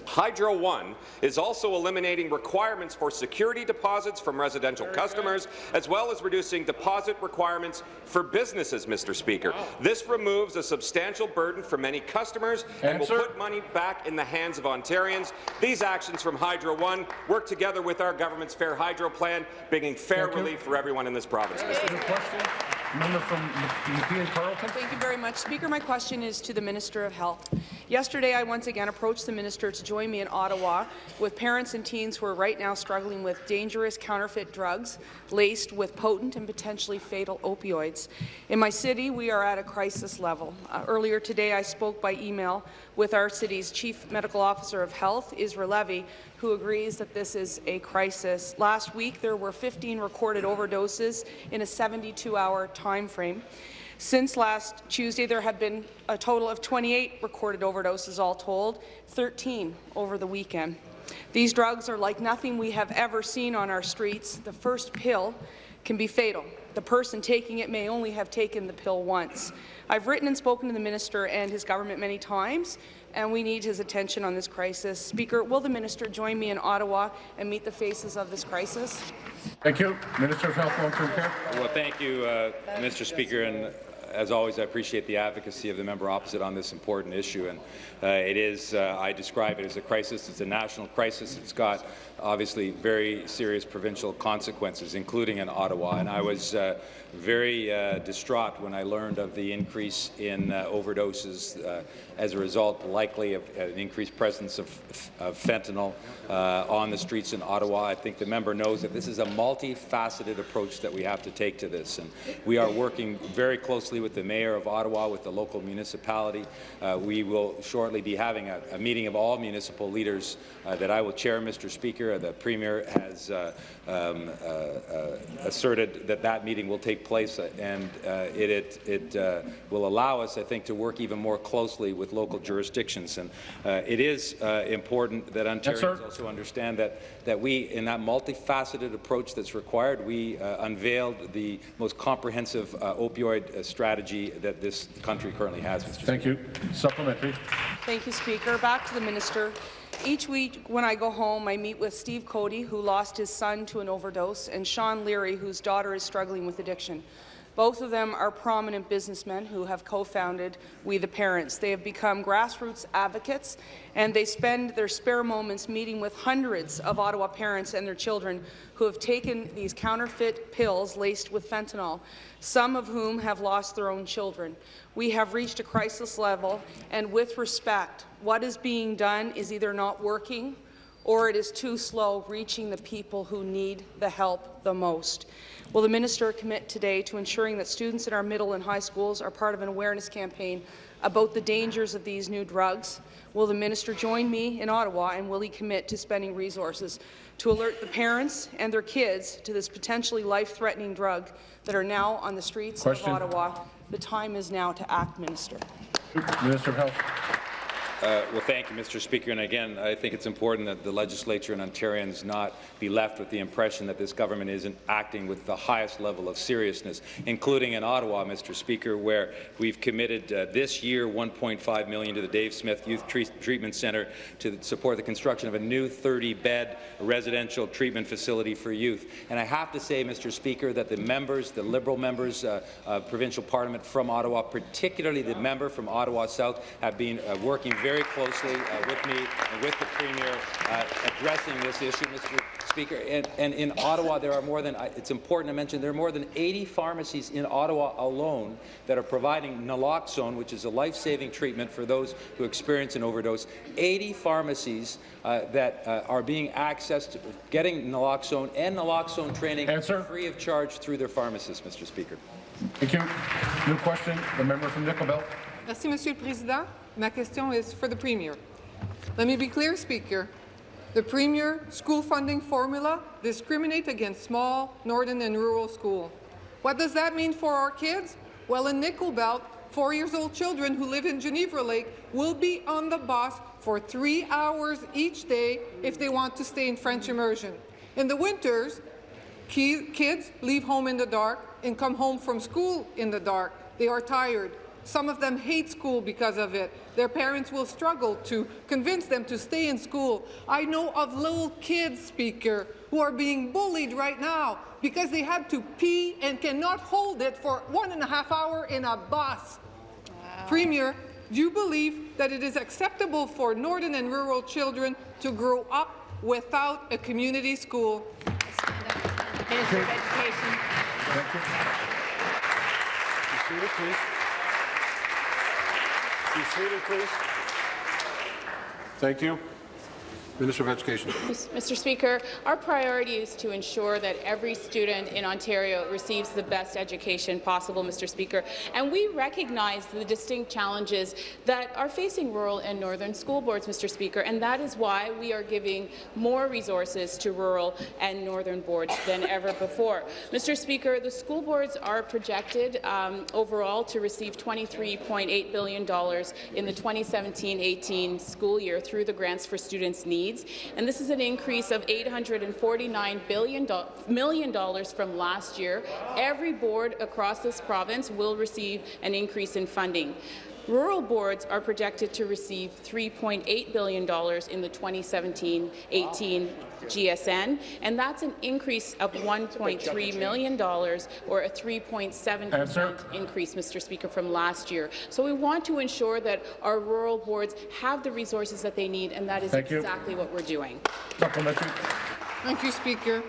Hydro One is also eliminating requirements for security deposits from residential customers, as well as reducing deposit requirements for businesses, Mr. Speaker. This removes a substantial burden for many customers and will put money back in the hands of Ontarians. These actions from Hydro One work together with our government's Fair Hydro plan, bringing fair Thank you. relief for everyone in this province, Mr. Question. Member from Carleton. Thank you very much. Speaker, my question is to the Minister of Health. Yesterday, I once again approached the minister to join me in Ottawa with parents and teens who are right now struggling with dangerous counterfeit drugs laced with potent and potentially fatal opioids. In my city, we are at a crisis level. Uh, earlier today, I spoke by email with our city's Chief Medical Officer of Health, Isra Levy, who agrees that this is a crisis. Last week, there were 15 recorded overdoses in a 72-hour time frame. Since last Tuesday, there have been a total of 28 recorded overdoses all told, 13 over the weekend. These drugs are like nothing we have ever seen on our streets. The first pill can be fatal. The person taking it may only have taken the pill once. I've written and spoken to the minister and his government many times, and we need his attention on this crisis. Speaker, will the minister join me in Ottawa and meet the faces of this crisis? Thank you. Minister of Health, Long-Term Care. Well, thank you, uh, Mr. Speaker, and as always, I appreciate the advocacy of the member opposite on this important issue. And uh, it is, uh, I describe it as a crisis. It's a national crisis. It's got obviously very serious provincial consequences, including in Ottawa. And I was uh, very uh, distraught when I learned of the increase in uh, overdoses uh, as a result, likely of an increased presence of, of fentanyl uh, on the streets in Ottawa. I think the member knows that this is a multifaceted approach that we have to take to this, and we are working very closely with the mayor of Ottawa, with the local municipality. Uh, we will shortly be having a, a meeting of all municipal leaders uh, that I will chair, Mr. Speaker. The Premier has uh, um, uh, uh, asserted that that meeting will take place, uh, and uh, it, it, it uh, will allow us, I think, to work even more closely with local jurisdictions. And uh, it is uh, important that Ontarians sir. also understand that, that we, in that multifaceted approach that's required, we uh, unveiled the most comprehensive uh, opioid uh, strategy that this country currently has, Mr. Thank you. Supplementary. Thank you, Speaker. Back to the minister. Each week when I go home, I meet with Steve Cody, who lost his son to an overdose, and Sean Leary, whose daughter is struggling with addiction. Both of them are prominent businessmen who have co-founded We the Parents. They have become grassroots advocates, and they spend their spare moments meeting with hundreds of Ottawa parents and their children who have taken these counterfeit pills laced with fentanyl, some of whom have lost their own children. We have reached a crisis level, and with respect, what is being done is either not working or it is too slow reaching the people who need the help the most. Will the minister commit today to ensuring that students in our middle and high schools are part of an awareness campaign about the dangers of these new drugs? Will the minister join me in Ottawa, and will he commit to spending resources to alert the parents and their kids to this potentially life-threatening drug that are now on the streets Question. of Ottawa? The time is now to act, Minister. Minister of Health. Uh, well, thank you, Mr. Speaker. And again, I think it's important that the legislature and Ontarians not be left with the impression that this government isn't acting with the highest level of seriousness, including in Ottawa, Mr. Speaker, where we've committed uh, this year 1.5 million to the Dave Smith Youth Tre Treatment Centre to support the construction of a new 30-bed residential treatment facility for youth. And I have to say, Mr. Speaker, that the members, the Liberal members uh, of provincial parliament from Ottawa, particularly the member from Ottawa South, have been uh, working very closely uh, with me and with the Premier uh, addressing this issue, Mr. Speaker. And, and in Ottawa, there are more than, it's important to mention, there are more than 80 pharmacies in Ottawa alone that are providing naloxone, which is a life-saving treatment for those who experience an overdose. 80 pharmacies uh, that uh, are being accessed, getting naloxone and naloxone training Answer. free of charge through their pharmacists, Mr. Speaker. Thank you. New question, the member from Nickel Belt. Merci, Monsieur le Président. Ma question is for the Premier. Let me be clear, Speaker. The Premier school funding formula discriminate against small, northern and rural schools. What does that mean for our kids? Well, in Nickel Belt, four years old children who live in Geneva Lake will be on the bus for three hours each day if they want to stay in French immersion. In the winters, kids leave home in the dark and come home from school in the dark. They are tired. Some of them hate school because of it. Their parents will struggle to convince them to stay in school. I know of little kids, Speaker, who are being bullied right now because they had to pee and cannot hold it for one and a half hour in a bus. Wow. Premier, do you believe that it is acceptable for northern and rural children to grow up without a community school? Minister of Education. Thank you. Be seated, please. Thank you. Minister of Education. Mr. Speaker, our priority is to ensure that every student in Ontario receives the best education possible, Mr. Speaker, and we recognize the distinct challenges that are facing rural and northern school boards, Mr. Speaker, and that is why we are giving more resources to rural and northern boards than ever before. Mr. Speaker, the school boards are projected um, overall to receive $23.8 billion in the 2017-18 school year through the Grants for Students Needs needs, and this is an increase of $849 billion, million dollars from last year. Every board across this province will receive an increase in funding. Rural boards are projected to receive $3.8 billion in the 2017-18 GSN, and that's an increase of $1.3 million, or a 3.7% increase, Mr. Speaker, from last year. So we want to ensure that our rural boards have the resources that they need, and that is Thank exactly you. what we're doing. Thank you, Speaker.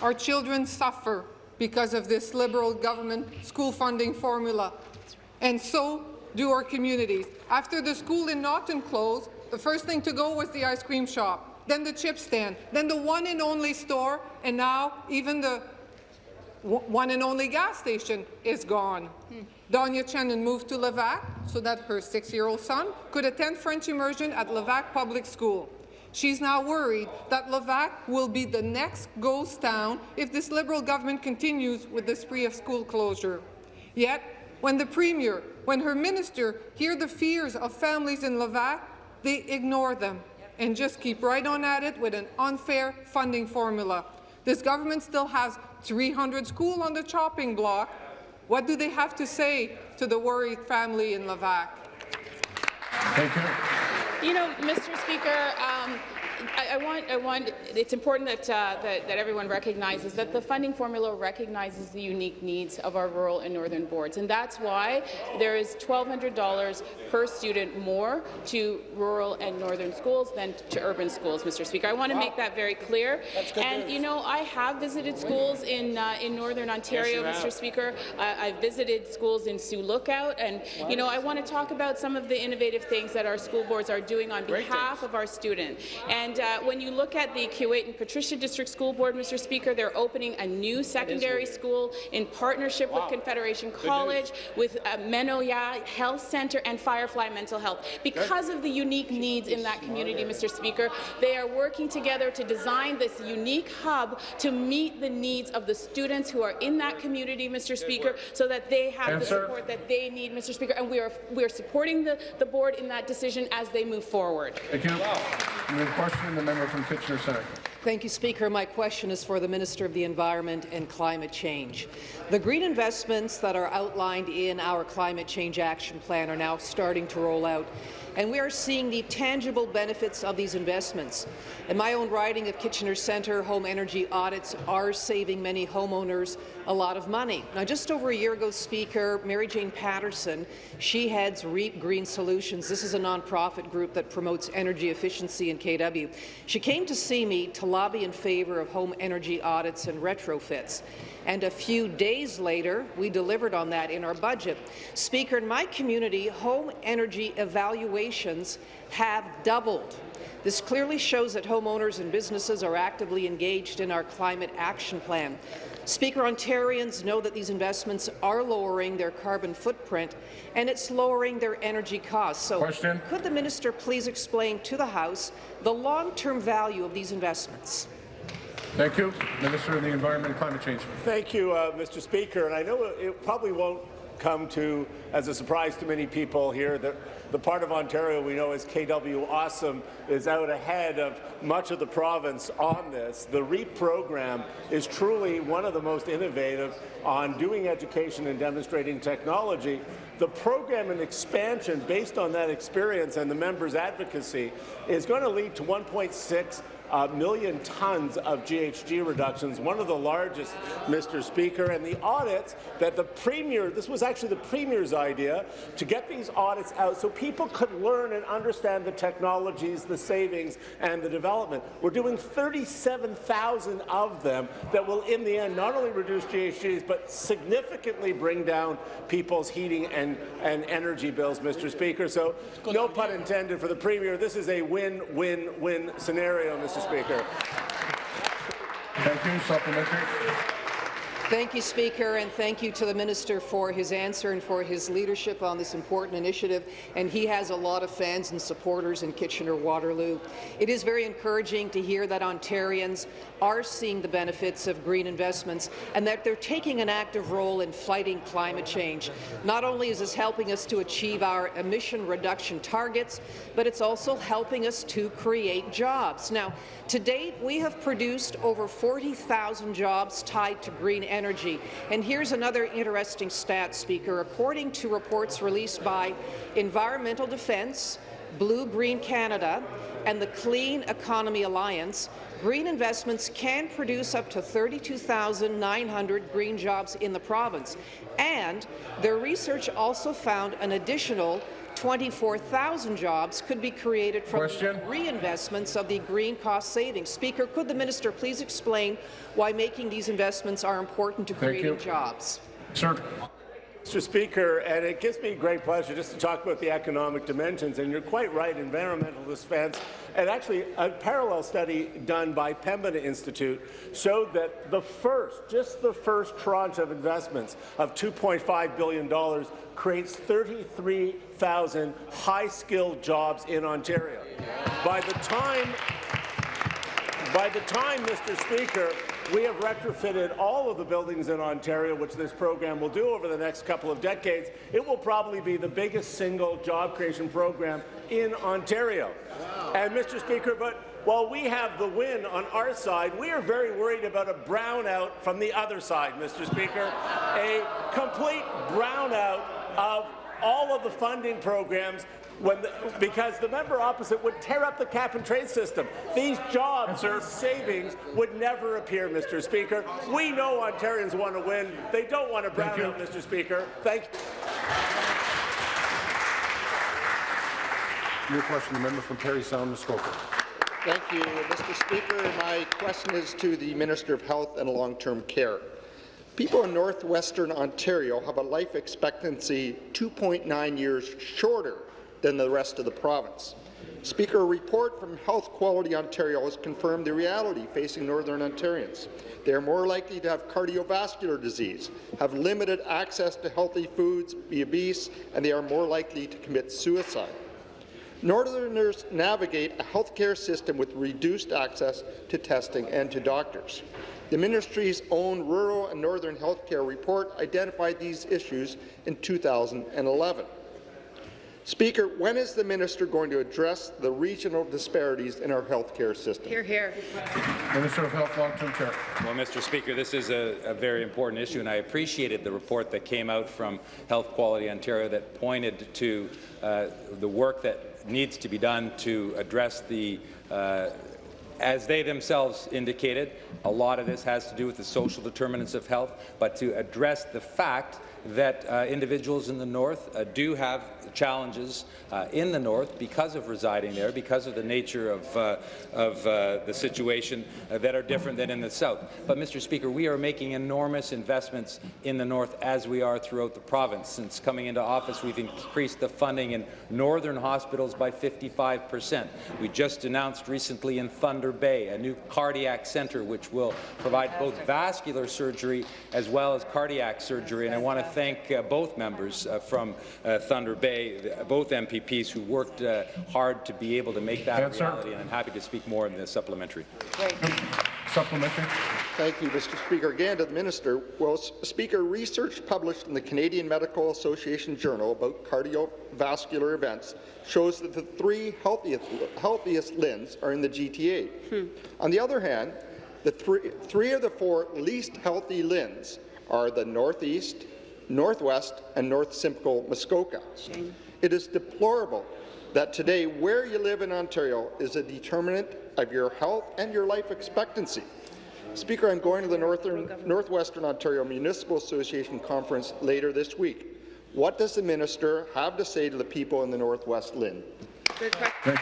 Our children suffer because of this Liberal government school funding formula, and so do our communities. After the school in Naughton closed, the first thing to go was the ice cream shop, then the chip stand, then the one and only store, and now even the one and only gas station is gone. Hmm. Donya Chenin moved to Levack so that her six-year-old son could attend French immersion at Levack Public School. She's now worried that Levack will be the next ghost town if this Liberal government continues with the spree of school closure. Yet, when the Premier, when her minister hear the fears of families in Levack, they ignore them and just keep right on at it with an unfair funding formula. This government still has 300 schools on the chopping block. What do they have to say to the worried family in Levack? Thank you. You know, Mr. Speaker, um, I, I, want, I want, it's important that, uh, that, that, everyone recognizes that the funding formula recognizes the unique needs of our rural and northern boards, and that's why there is $1,200 per student more to rural and northern schools than to urban schools, Mr. Speaker. I want to wow. make that very clear. And, news. you know, I have visited schools in, uh, in northern Ontario, yes, Mr. Speaker. Uh, I've visited schools in Sioux Lookout, and, you know, I want to talk about some of the innovative things that our school boards are doing on behalf of our students. And And uh, when you look at the Keewatin-Patricia District School Board, Mr. Speaker, they're opening a new secondary school in partnership with Confederation College, with uh, Menoya Health Centre and Firefly Mental Health. Because of the unique needs in that community, Mr. Speaker, they are working together to design this unique hub to meet the needs of the students who are in that community, Mr. Speaker, so that they have the Answer. support that they need, Mr. Speaker. And we are we are supporting the, the board in that decision as they move forward. Thank you. New the member from Kitchener Centre. Thank you, Speaker. My question is for the Minister of the Environment and Climate Change. The green investments that are outlined in our Climate Change Action Plan are now starting to roll out, and we are seeing the tangible benefits of these investments. In my own riding of Kitchener Centre, home energy audits are saving many homeowners a lot of money. Now, just over a year ago, Speaker, Mary Jane Patterson, she heads REAP Green Solutions. This is a nonprofit group that promotes energy efficiency in KW. She came to see me to lobby in favour of home energy audits and retrofits. And a few days later, we delivered on that in our budget. Speaker, in my community, home energy evaluations have doubled. This clearly shows that homeowners and businesses are actively engaged in our climate action plan. Speaker, Ontarians know that these investments are lowering their carbon footprint and it's lowering their energy costs. So Question. could the minister please explain to the House the long-term value of these investments? Thank you. Minister of the Environment and Climate Change. Thank you, uh, Mr. Speaker. And I know it probably won't come to as a surprise to many people here that the part of Ontario we know as KW Awesome is out ahead of much of the province on this. The REAP program is truly one of the most innovative on doing education and demonstrating technology. The program and expansion based on that experience and the members' advocacy is going to lead to 1.6 uh, million tons of GHG reductions, one of the largest, Mr. Speaker, and the audits that the Premier, this was actually the Premier's idea, to get these audits out so people could learn and understand the technologies, the savings, and the development. We're doing 37,000 of them that will, in the end, not only reduce GHGs, but significantly bring down people's heating and, and energy bills, Mr. Speaker. So, no pun intended for the Premier. This is a win-win-win scenario, Mr. Speaker. Thank you. Supplementary. Thank you, Speaker, and thank you to the Minister for his answer and for his leadership on this important initiative. And he has a lot of fans and supporters in Kitchener-Waterloo. It is very encouraging to hear that Ontarians are seeing the benefits of green investments and that they're taking an active role in fighting climate change. Not only is this helping us to achieve our emission reduction targets, but it's also helping us to create jobs. Now, to date, we have produced over 40,000 jobs tied to green energy. And here's another interesting stat, Speaker. According to reports released by Environmental Defence, Blue Green Canada, and the Clean Economy Alliance, green investments can produce up to 32,900 green jobs in the province. And their research also found an additional 24,000 jobs could be created from reinvestments of the green cost savings. Speaker, could the minister please explain why making these investments are important to Thank creating you. jobs? Sir. Mr. Speaker, and it gives me great pleasure just to talk about the economic dimensions. And you're quite right, environmental defense. And actually, a parallel study done by Pembina Institute showed that the first, just the first tranche of investments of $2.5 billion creates 33,000 high-skilled jobs in Ontario. By the time by the time, Mr. Speaker, we have retrofitted all of the buildings in Ontario, which this program will do over the next couple of decades, it will probably be the biggest single job creation program in Ontario. And, Mr. Speaker, but while we have the win on our side, we are very worried about a brownout from the other side, Mr. Speaker, a complete brownout of all of the funding programs the, because the member opposite would tear up the cap-and-trade system. These jobs, these savings would never appear, Mr. Speaker. We know Ontarians want to win. They don't want to brown out, Mr. Speaker. Thank you. New question, the member from Parry Sound, Muskoka. Thank you, Mr. Speaker. My question is to the Minister of Health and Long-Term Care. People in northwestern Ontario have a life expectancy 2.9 years shorter than the rest of the province. Speaker, a report from Health Quality Ontario has confirmed the reality facing Northern Ontarians. They are more likely to have cardiovascular disease, have limited access to healthy foods, be obese, and they are more likely to commit suicide. Northerners navigate a healthcare system with reduced access to testing and to doctors. The ministry's own Rural and Northern Healthcare report identified these issues in 2011. Speaker, when is the minister going to address the regional disparities in our healthcare system? Here, here. Minister of Health, Long-Term Care. Well, Mr. Speaker, this is a, a, very important issue, and I appreciated the report that came out from Health Quality Ontario that pointed to uh, the work that needs to be done to address the uh, as they themselves indicated, a lot of this has to do with the social determinants of health, but to address the fact that uh, individuals in the north uh, do have challenges uh, in the north because of residing there, because of the nature of, uh, of uh, the situation that are different than in the south. But, Mr. Speaker, we are making enormous investments in the north as we are throughout the province. Since coming into office, we've increased the funding in northern hospitals by 55 percent. We just announced recently in Thunder Bay a new cardiac centre which will provide both vascular surgery as well as cardiac surgery. And I want to thank uh, both members uh, from uh, Thunder Bay, the, both MPPs who worked uh, hard to be able to make that Answer. a reality, and I'm happy to speak more in the supplementary. Great. Supplementary. Thank you, Mr. Speaker. Again to the Minister. Well, Speaker, research published in the Canadian Medical Association Journal about cardiovascular events shows that the three healthiest, healthiest LHINs are in the GTA. Hmm. On the other hand, the three, three of the four least healthy LHINs are the Northeast, Northwest, and North Simcoe Muskoka. Shame. It is deplorable that today where you live in Ontario is a determinant of your health and your life expectancy. Speaker, I'm going to the Northern, Northwestern Ontario Municipal Association conference later this week. What does the minister have to say to the people in the Northwest LHIN? Thank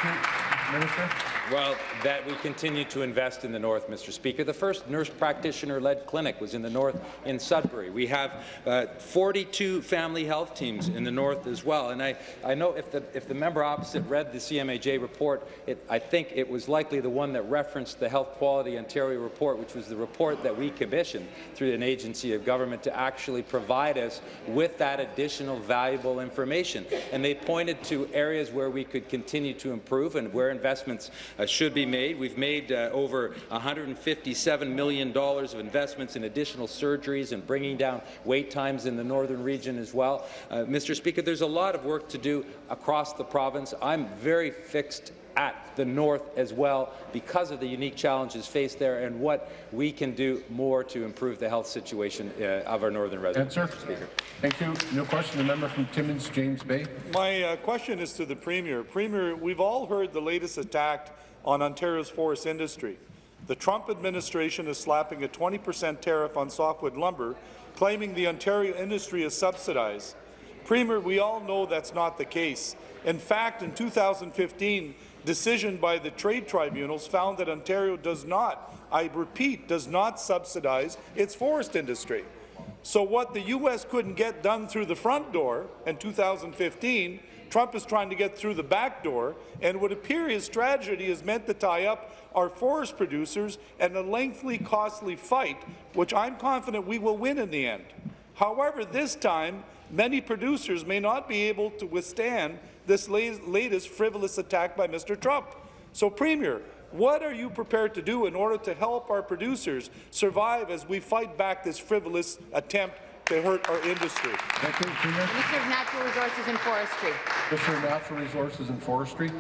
you. Minister. Well, that we continue to invest in the North, Mr. Speaker. The first nurse practitioner-led clinic was in the North in Sudbury. We have uh, 42 family health teams in the North as well. And I, I know if the, if the member opposite read the CMAJ report, it, I think it was likely the one that referenced the Health Quality Ontario report, which was the report that we commissioned through an agency of government to actually provide us with that additional valuable information. And they pointed to areas where we could continue to improve and where investments should be made. We've made uh, over $157 million of investments in additional surgeries and bringing down wait times in the northern region as well. Uh, Mr. Speaker, there's a lot of work to do across the province. I'm very fixed at the north as well because of the unique challenges faced there and what we can do more to improve the health situation uh, of our northern residents. Answer. Speaker. Thank you. No question, the member from Timmins, James Bay. My uh, question is to the Premier. Premier, we've all heard the latest attack on Ontario's forest industry. The Trump administration is slapping a 20 percent tariff on softwood lumber, claiming the Ontario industry is subsidized. Premier, we all know that's not the case. In fact, in 2015, decision by the trade tribunals found that Ontario does not, I repeat, does not subsidize its forest industry. So what the U.S. couldn't get done through the front door in 2015, Trump is trying to get through the back door, and it would appear his strategy is meant to tie up our forest producers in a lengthy, costly fight, which I'm confident we will win in the end. However, this time, many producers may not be able to withstand this latest frivolous attack by Mr. Trump. So, Premier, what are you prepared to do in order to help our producers survive as we fight back this frivolous attempt to hurt our industry? Thank you, Minister of Natural Resources and Forestry. Minister of Natural Resources and Forestry.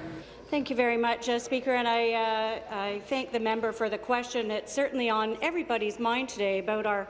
Thank you very much, uh, Speaker, and I, uh, I thank the member for the question. It's certainly on everybody's mind today about our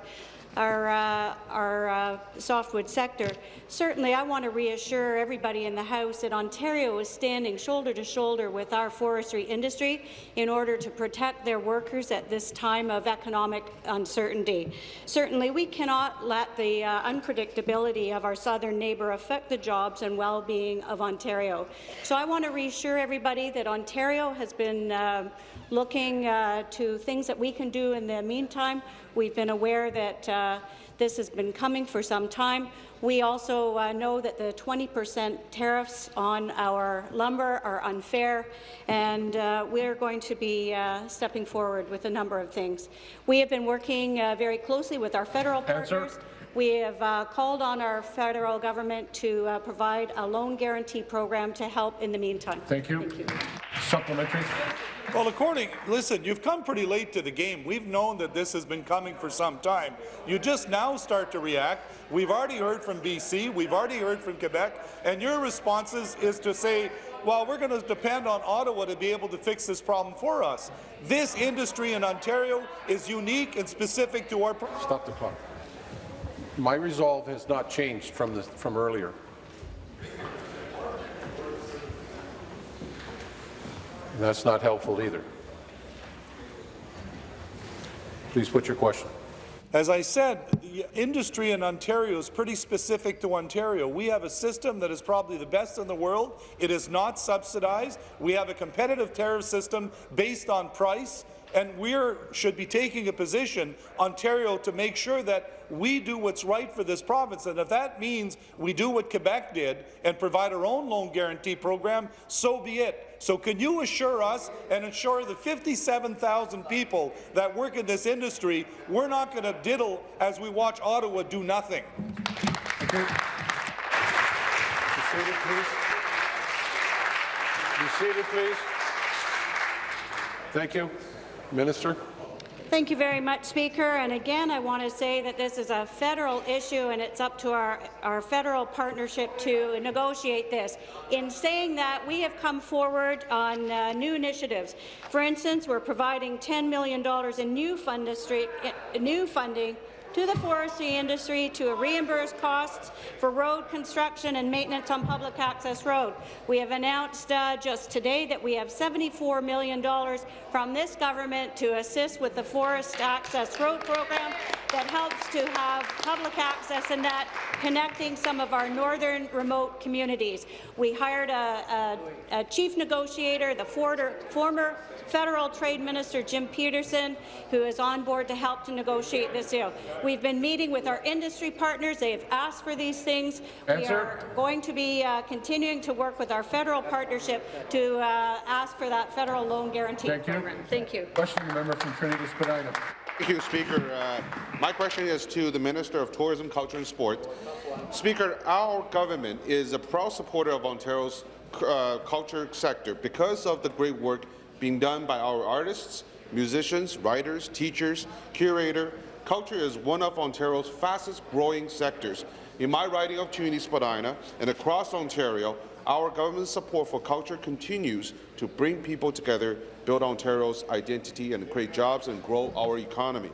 our, uh, our uh, softwood sector. Certainly, I want to reassure everybody in the House that Ontario is standing shoulder to shoulder with our forestry industry in order to protect their workers at this time of economic uncertainty. Certainly, we cannot let the uh, unpredictability of our southern neighbour affect the jobs and well-being of Ontario. So I want to reassure everybody that Ontario has been uh, looking uh, to things that we can do in the meantime. We've been aware that uh, this has been coming for some time. We also uh, know that the 20% tariffs on our lumber are unfair, and uh, we're going to be uh, stepping forward with a number of things. We have been working uh, very closely with our federal Answer. partners. We have uh, called on our federal government to uh, provide a loan guarantee program to help in the meantime. Thank you. Thank you. Supplementary. Well, according, listen, you've come pretty late to the game. We've known that this has been coming for some time. You just now start to react. We've already heard from BC, we've already heard from Quebec, and your responses is to say, well, we're going to depend on Ottawa to be able to fix this problem for us. This industry in Ontario is unique and specific to our... Stop the clock. My resolve has not changed from, the, from earlier. That's not helpful either. Please put your question. As I said, the industry in Ontario is pretty specific to Ontario. We have a system that is probably the best in the world. It is not subsidized. We have a competitive tariff system based on price, and we should be taking a position, Ontario, to make sure that we do what's right for this province. And if that means we do what Quebec did and provide our own loan guarantee program, so be it. So can you assure us and assure the 57,000 people that work in this industry we're not going to diddle as we watch Ottawa do nothing? Be seated, please. Be seated, please. Thank you. Minister. Thank you very much, Speaker. And again, I want to say that this is a federal issue, and it's up to our, our federal partnership to negotiate this. In saying that, we have come forward on uh, new initiatives. For instance, we're providing $10 million in new, new funding to the forestry industry to reimburse costs for road construction and maintenance on public access road. We have announced uh, just today that we have $74 million from this government to assist with the Forest Access Road program that helps to have public access and that connecting some of our northern remote communities. We hired a, a, a chief negotiator, the former federal trade minister Jim Peterson, who is on board to help to negotiate this deal. We've been meeting with our industry partners. They have asked for these things. Answer. We are going to be uh, continuing to work with our federal partnership to uh, ask for that federal loan guarantee Thank you. Thank you. Question, the member from Trinity Spadina. Thank you, Speaker. Uh, my question is to the Minister of Tourism, Culture and Sport. Speaker, our government is a proud supporter of Ontario's uh, culture sector because of the great work being done by our artists, musicians, writers, teachers, curator. Culture is one of Ontario's fastest growing sectors. In my riding of Trinity Spadina and across Ontario, our government's support for culture continues to bring people together, build Ontario's identity and create jobs and grow our economy.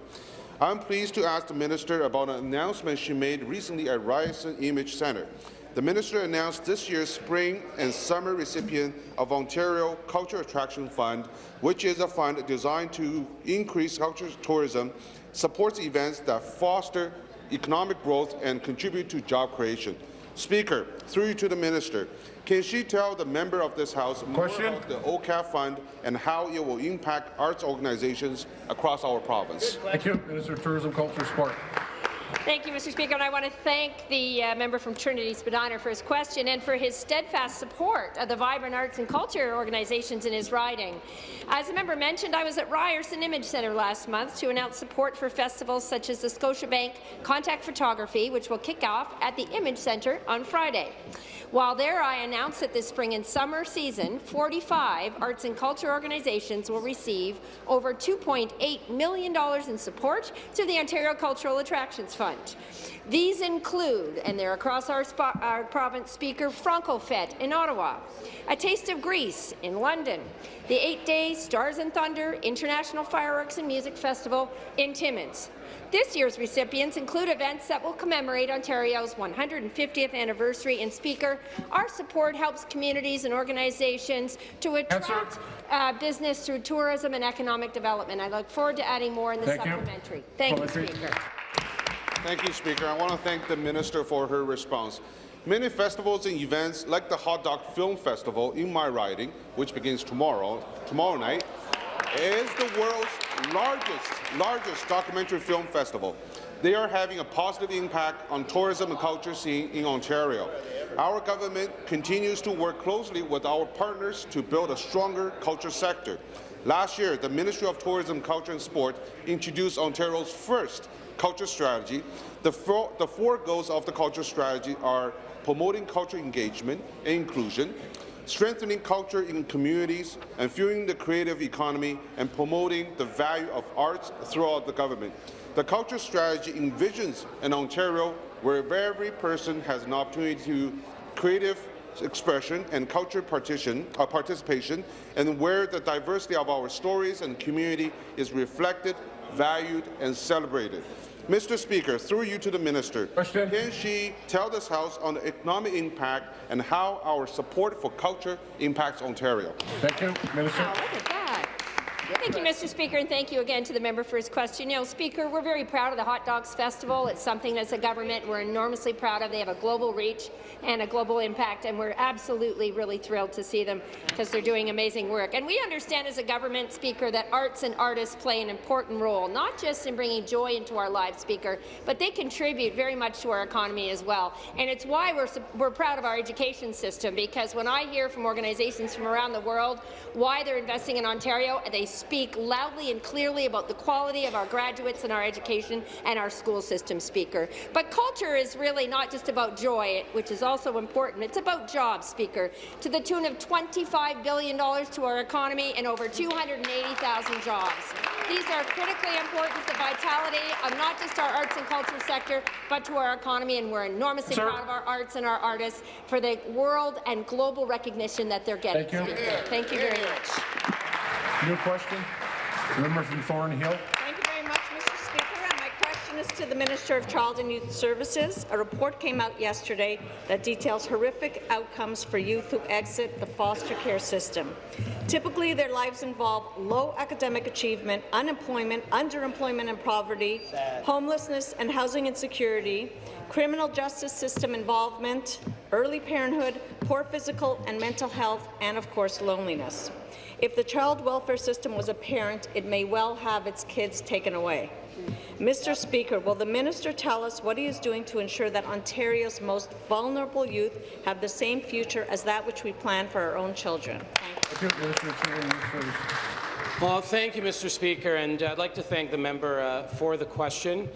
I'm pleased to ask the Minister about an announcement she made recently at Ryerson Image Centre. The Minister announced this year's spring and summer recipient of Ontario Culture Attraction Fund, which is a fund designed to increase cultural tourism, supports events that foster economic growth and contribute to job creation. Speaker, through you to the Minister, can she tell the member of this House more Question? about the OCAF Fund and how it will impact arts organizations across our province? Thank you. Minister of Tourism, Culture, Sport. Thank you, Mr. Speaker, and I want to thank the uh, member from Trinity Spadina for his question and for his steadfast support of the vibrant arts and culture organizations in his riding. As the member mentioned, I was at Ryerson Image Centre last month to announce support for festivals such as the Scotiabank Contact Photography, which will kick off at the Image Centre on Friday. While there, I announced that this spring and summer season, 45 arts and culture organizations will receive over $2.8 million in support through the Ontario Cultural Attractions Fund. These include, and they're across our, our province, Speaker Franco-Fête in Ottawa, A Taste of Greece in London, the eight-day Stars and Thunder International Fireworks and Music Festival in Timmins, this year's recipients include events that will commemorate Ontario's 150th anniversary. And Speaker, our support helps communities and organizations to attract uh, business through tourism and economic development. I look forward to adding more in the Thank supplementary. You. Thank you, Speaker. Thank you, Speaker. I want to thank the Minister for her response. Many festivals and events, like the Hot Docs Film Festival in my riding, which begins tomorrow, tomorrow night, is the world's largest, largest documentary film festival. They are having a positive impact on tourism and culture scene in Ontario. Our government continues to work closely with our partners to build a stronger culture sector. Last year, the Ministry of Tourism, Culture and Sport introduced Ontario's first culture strategy. The four, the four goals of the culture strategy are promoting culture engagement and inclusion, strengthening culture in communities, and fueling the creative economy and promoting the value of arts throughout the government. The culture strategy envisions an Ontario where every person has an opportunity to creative expression and culture partition, uh, participation, and where the diversity of our stories and community is reflected, valued, and celebrated. Mr. Speaker, through you to the minister, Question. can she tell this House on the economic impact and how our support for culture impacts Ontario? Thank you, Minister. Wow, look at that. Thank you, Mr. Speaker, and thank you again to the member for his question. You know, Speaker, we're very proud of the Hot Docs Festival. It's something as a government we're enormously proud of. They have a global reach and a global impact, and we're absolutely really thrilled to see them because they're doing amazing work. And we understand as a government, Speaker, that arts and artists play an important role, not just in bringing joy into our lives, Speaker, but they contribute very much to our economy as well. And it's why we're, we're proud of our education system, because when I hear from organizations from around the world why they're investing in Ontario, they speak loudly and clearly about the quality of our graduates and our education and our school system, Speaker. But culture is really not just about joy, which is also important. It's about jobs, Speaker, to the tune of $25 billion to our economy and over 280,000 jobs. These are critically important to the vitality of not just our arts and culture sector, but to our economy, and we're enormously Sir. proud of our arts and our artists for the world and global recognition that they're getting. Thank you. Thank you very much. New question. Member from Thornhill. Thank you very much, Mr. Speaker. And my question is to the Minister of Child and Youth Services. A report came out yesterday that details horrific outcomes for youth who exit the foster care system. Typically, their lives involve low academic achievement, unemployment, underemployment and poverty, homelessness and housing insecurity, criminal justice system involvement, early parenthood, poor physical and mental health, and of course loneliness. If the child welfare system was a parent, it may well have its kids taken away. Mr. Speaker, will the minister tell us what he is doing to ensure that Ontario's most vulnerable youth have the same future as that which we plan for our own children? Thank you. Well, thank you, Mr. Speaker, and I'd like to thank the member uh, for the question.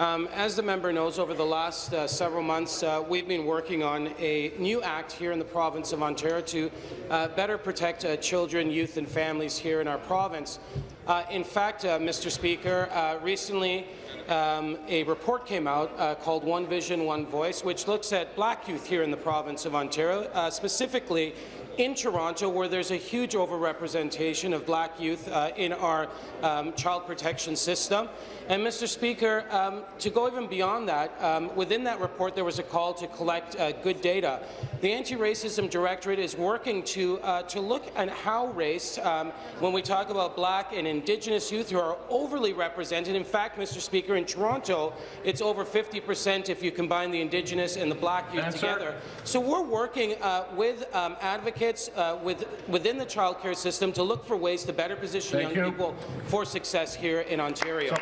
Um, as the member knows, over the last uh, several months, uh, we've been working on a new act here in the province of Ontario to uh, better protect uh, children, youth and families here in our province. Uh, in fact, uh, Mr. Speaker, recently um, a report came out called One Vision, One Voice, which looks at black youth here in the province of Ontario, specifically in Toronto, where there's a huge overrepresentation of black youth in our um, child protection system. And, Mr. Speaker, um, to go even beyond that, um, within that report there was a call to collect uh, good data. The Anti-Racism Directorate is working to, uh, to look at how race, um, when we talk about black and Indigenous youth who are overly represented, in fact, Mr. Speaker, in Toronto, it's over 50 percent if you combine the Indigenous and the black youth Answer. together. So we're working uh, with um, advocates uh, with, within the child care system to look for ways to better position Thank young you. people for success here in Ontario.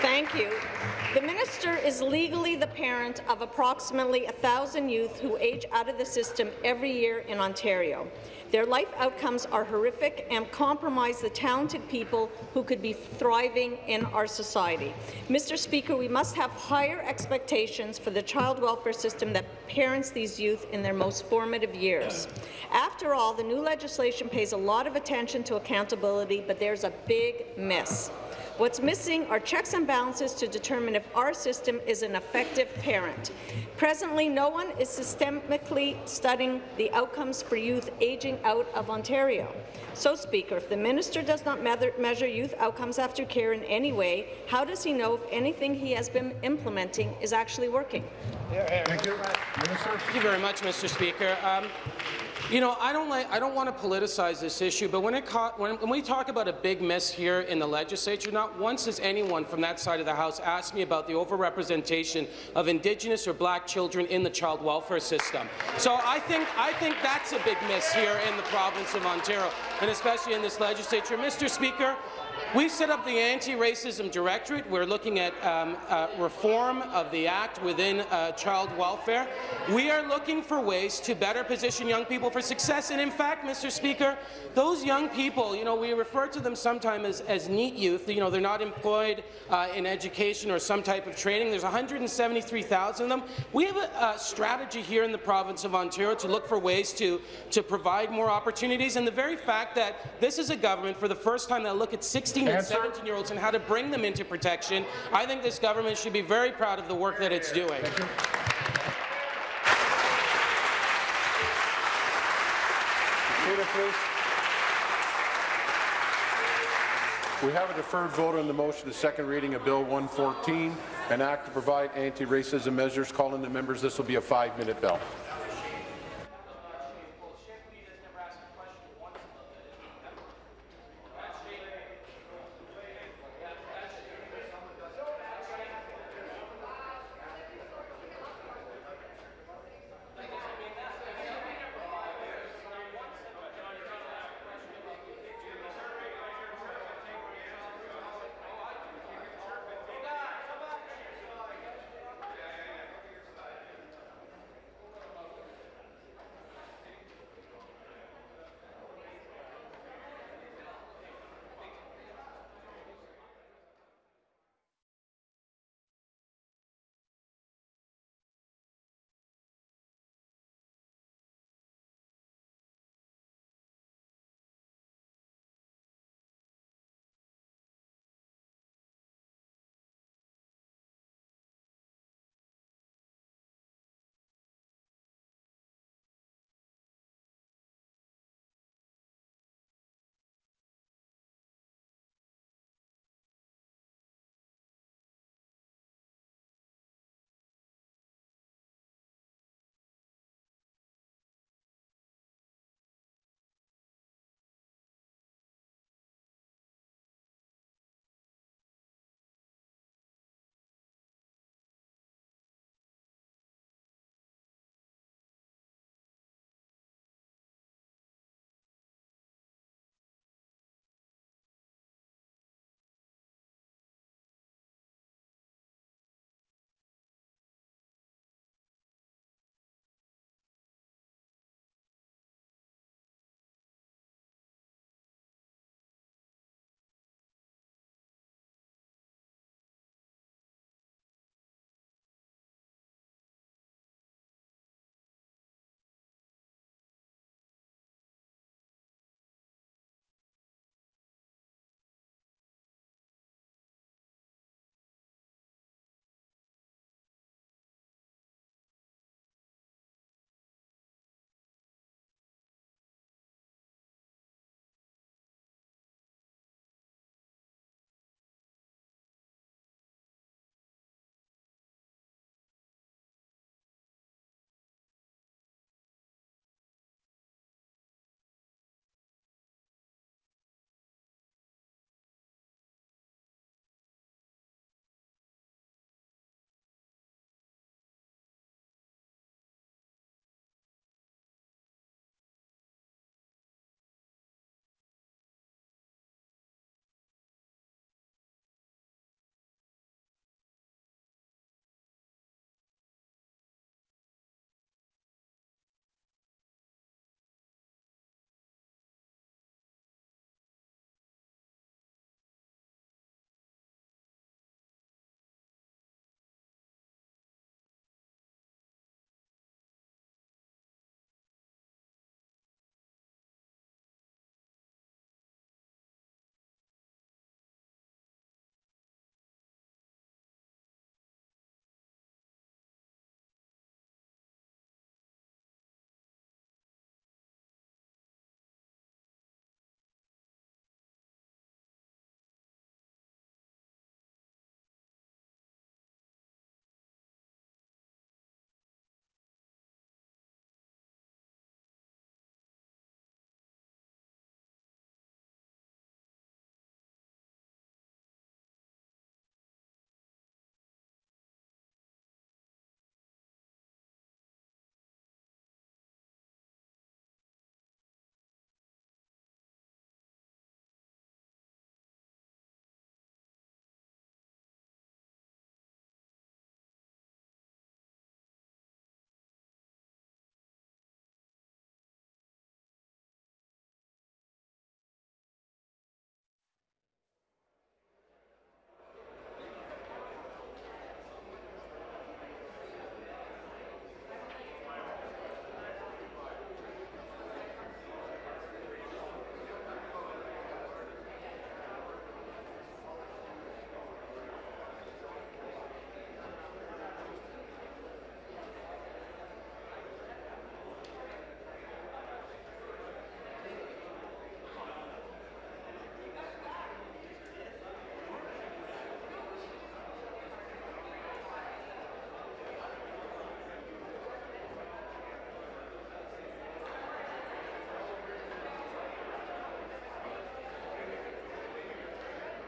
Thank you. The minister is legally the parent of approximately 1,000 youth who age out of the system every year in Ontario. Their life outcomes are horrific and compromise the talented people who could be thriving in our society. Mr. Speaker, we must have higher expectations for the child welfare system that parents these youth in their most formative years. After all, the new legislation pays a lot of attention to accountability, but there's a big miss. What's missing are checks and balances to determine if our system is an effective parent. Presently, no one is systemically studying the outcomes for youth aging out of Ontario. So, Speaker, if the minister does not measure youth outcomes after care in any way, how does he know if anything he has been implementing is actually working? Thank you. Thank you very much, Mr. Speaker. Um, You know, I don't like. I don't want to politicize this issue, but when it when, when we talk about a big miss here in the legislature, not once has anyone from that side of the House asked me about the overrepresentation of Indigenous or Black children in the child welfare system. So I think I think that's a big miss here in the province of Ontario, and especially in this legislature, Mr. Speaker. We set up the Anti-Racism Directorate. We're looking at um, uh, reform of the Act within uh, child welfare. We are looking for ways to better position young people for success. And in fact, Mr. Speaker, those young people, you know, we refer to them sometimes as, as NEET youth. You know, they're not employed uh, in education or some type of training. There's 173,000 of them. We have a, a strategy here in the province of Ontario to look for ways to, to provide more opportunities. And the very fact that this is a government for the first time that look at 16 and 17-year-olds and how to bring them into protection, I think this government should be very proud of the work that it's doing. We have a deferred vote on the motion, to second reading of Bill 114, an act to provide anti-racism measures. Calling the members, this will be a five-minute bell.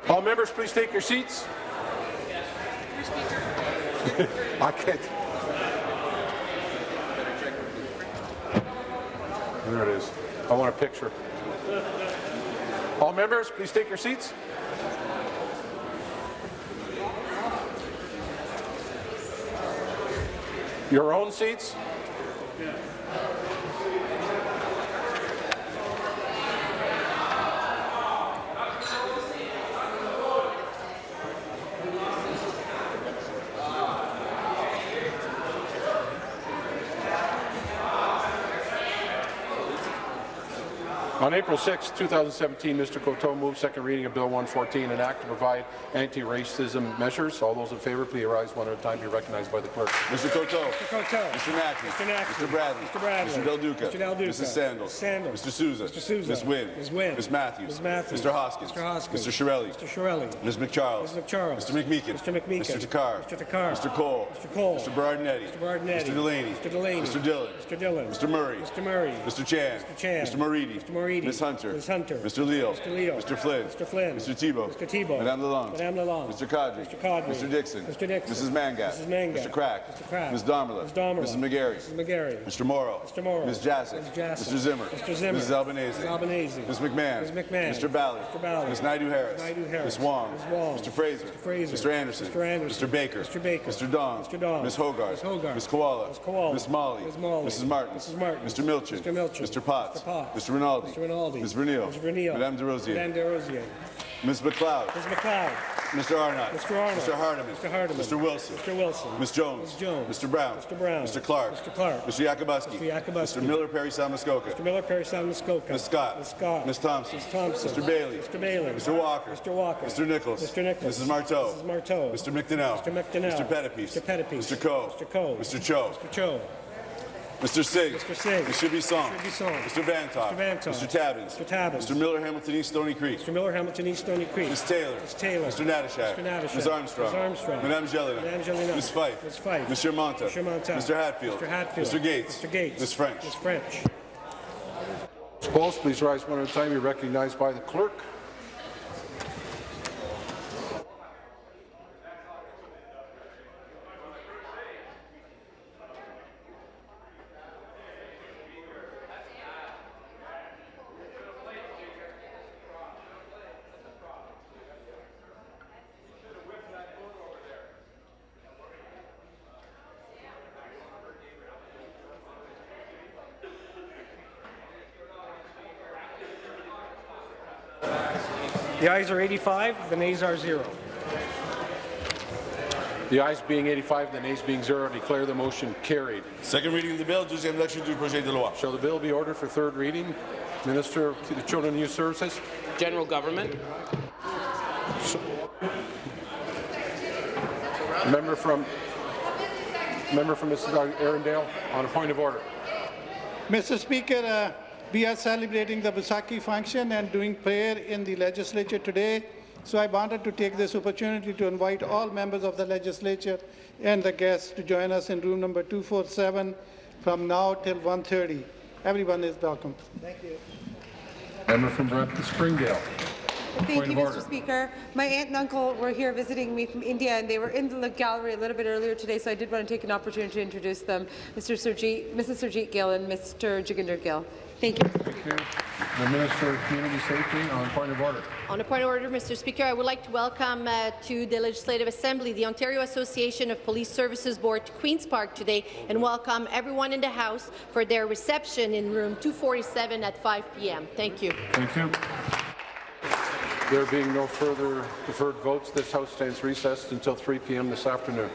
All members, please take your seats. I can't. There it is. I want a picture. All members, please take your seats. Your own seats. On April 6, 2017, Mr. Coteau moved second reading of Bill 114, an act to provide anti-racism measures. All those in favour, please rise one at a time. Be recognized by the clerk. Mr. Coteau. Mr. Coteau. Mr. Mackey. Mr. Mackey. Mr. Bradley. Mr. Bradley. Mr. Del Duca. Mr. Del Duca. Mrs. Sandals. Sandals. Mr. Sousa. Mr. Sousa. Ms. Wynne. Ms. Wynne. Ms. Matthews. Ms. Matthews. Mr. Hoskins. Mr. Hoskins. Mr. Chiarelli. Mr. Chiarelli. Ms. McCharles. Ms. McCharles. Mr. McMeekin. Mr. McMeekin. Mr. Takhar. Mr. Takhar. Mr. Colle. Mr. Colle. Mr. Berardinetti. Mr. Berardinetti. Mr. Delaney. Mr. Delaney. Mr. Dhillon. Mr. Dhillon. Mr. Murray. Mr. Murray. Mr. Chan. Mr. Chan. Mr. Moridi. Mr. Moridi. Ms. Hunter. Ms. Hunter. Mr. Leo. Mr. Leo. Mr. Flynn. Mr. Flynn. Mr. Thibeault. Mr. Thibeault. Madame Lalonde. Madame Lalonde. Mr. Qaadri. Mr. Qaadri. Mr. Dickson. Mr. Dickson. Mrs. Mangat. Mrs. Mangat. Mr. Crack. Mr. Crack. Ms. Damerla. Ms. Damerla. Mrs. McGarry. Mrs. McGarry. Mr. Mauro. Mr. Mauro. Ms. Jaczek. Ms. Jaczek. Mr. Zimmer. Mr. Zimmer. Mrs. Albanese. Mrs. Albanese. Ms. McMahon. Ms. McMahon. Mr. Ballard. Mr. Ballard. Ms. Naidoo Harris. Naidoo Harris. Ms. Wong. Ms. Wong. Mr. Fraser. Mr. Fraser. Mr. Anderson. Mr. Anderson. Mr. Baker. Mr. Baker. Mr. Dong. Mr. Dong. Ms. Hogarth. Ms. Hogarth. Ms. Kiwala. Ms. Kiwala. Ms. Malhi. Ms. Malhi. Mrs. Martin. Mrs. Martin. Mr. Milczyn. Mr. Milczyn. Mr. Potts. Mr. Potts. Mr. Rinaldi. Mr. Rinaldi. Ms. Vernile. Ms. Vernile. Madame Des Rosiers. Madame Des Rosiers. Ms. MacLeod. Ms. MacLeod. Mr. Arnott. Mr. Arnott. Mr. Hardeman. Mr. Hardeman. Mr. Wilson. Mr. Wilson. Ms. Jones. Ms. Jones. Mr. Brown. Mr. Brown. Mr. Clark. Mr. Clark. Mr. Yakabuski. Mr. Yakabuski. Mr. Miller Parry Sound Muskoka. Mr. Miller, Parry Sound, Muskoka. Ms. Scott. Ms. Scott. Ms. Thompson. Ms. Thompson. Mr. Bailey. Mr. Bailey. Mr. Walker. Mr. Walker. Mr. Nicholls. Mr. Nicholls. Mrs. Martow. Mrs. Martow. Mr. McDonell. Mr. McDonell. Mr. Pettapiece. Mr. Pettapiece. Mr. Coe. Mr. Coe. Mr. Cho. Mr. Cho. Mr. Sig. Mr. Sig. Mr. Bisson. Mr. Bisson. Mr. Vanthof. Mr. Vanthof. Mr. Tabuns. Mr. Tabuns. Mr. Miller Hamilton East Stoney Creek. Mr. Miller, Hamilton East, Stoney Creek. Ms. Taylor. Ms. Taylor. Mr. Natyshak. Mr. Natyshak. Ms. Armstrong. Ms. Armstrong. Madame Gélinas. Madame Gélinas. Ms. Fife. Ms. Fife. Mr. Mantha. Mr. Mantha. Mr. Hatfield. Mr. Hatfield. Mr. Gates. Mr. Gates. Ms. French. Ms. French. Opposed, please rise one at a time. Be recognized by the clerk. The ayes are 85, the nays are zero. The ayes being 85, the nays being zero, I declare the motion carried. Second reading of the bill, deuxième lecture du projet de loi. Shall the bill be ordered for third reading? Minister to the Children and Youth Services. General Government. Member from member from Mrs. Arundel on a point of order. Mr. Speaker, uh, we are celebrating the Baisakhi function and doing prayer in the legislature today. So I wanted to take this opportunity to invite all members of the legislature and the guests to join us in room number 247 from now till 1.30. Everyone is welcome. Thank you. Member from Brampton Springdale. Thank you, Mr. order. Speaker. My aunt and uncle were here visiting me from India, and they were in the gallery a little bit earlier today, so I did want to take an opportunity to introduce them, Mr. Surjit, Mrs. Surjit Gill and Mr. Jaginder Gill. Thank you. Thank you. The Minister of Community Safety on point of order. On a point of order, Mr. Speaker, I would like to welcome uh, to the Legislative Assembly the Ontario Association of Police Services Board to Queen's Park today and welcome everyone in the House for their reception in room 247 at 5 p.m. Thank you. Thank you. There being no further deferred votes, this House stands recessed until 3 p.m. this afternoon.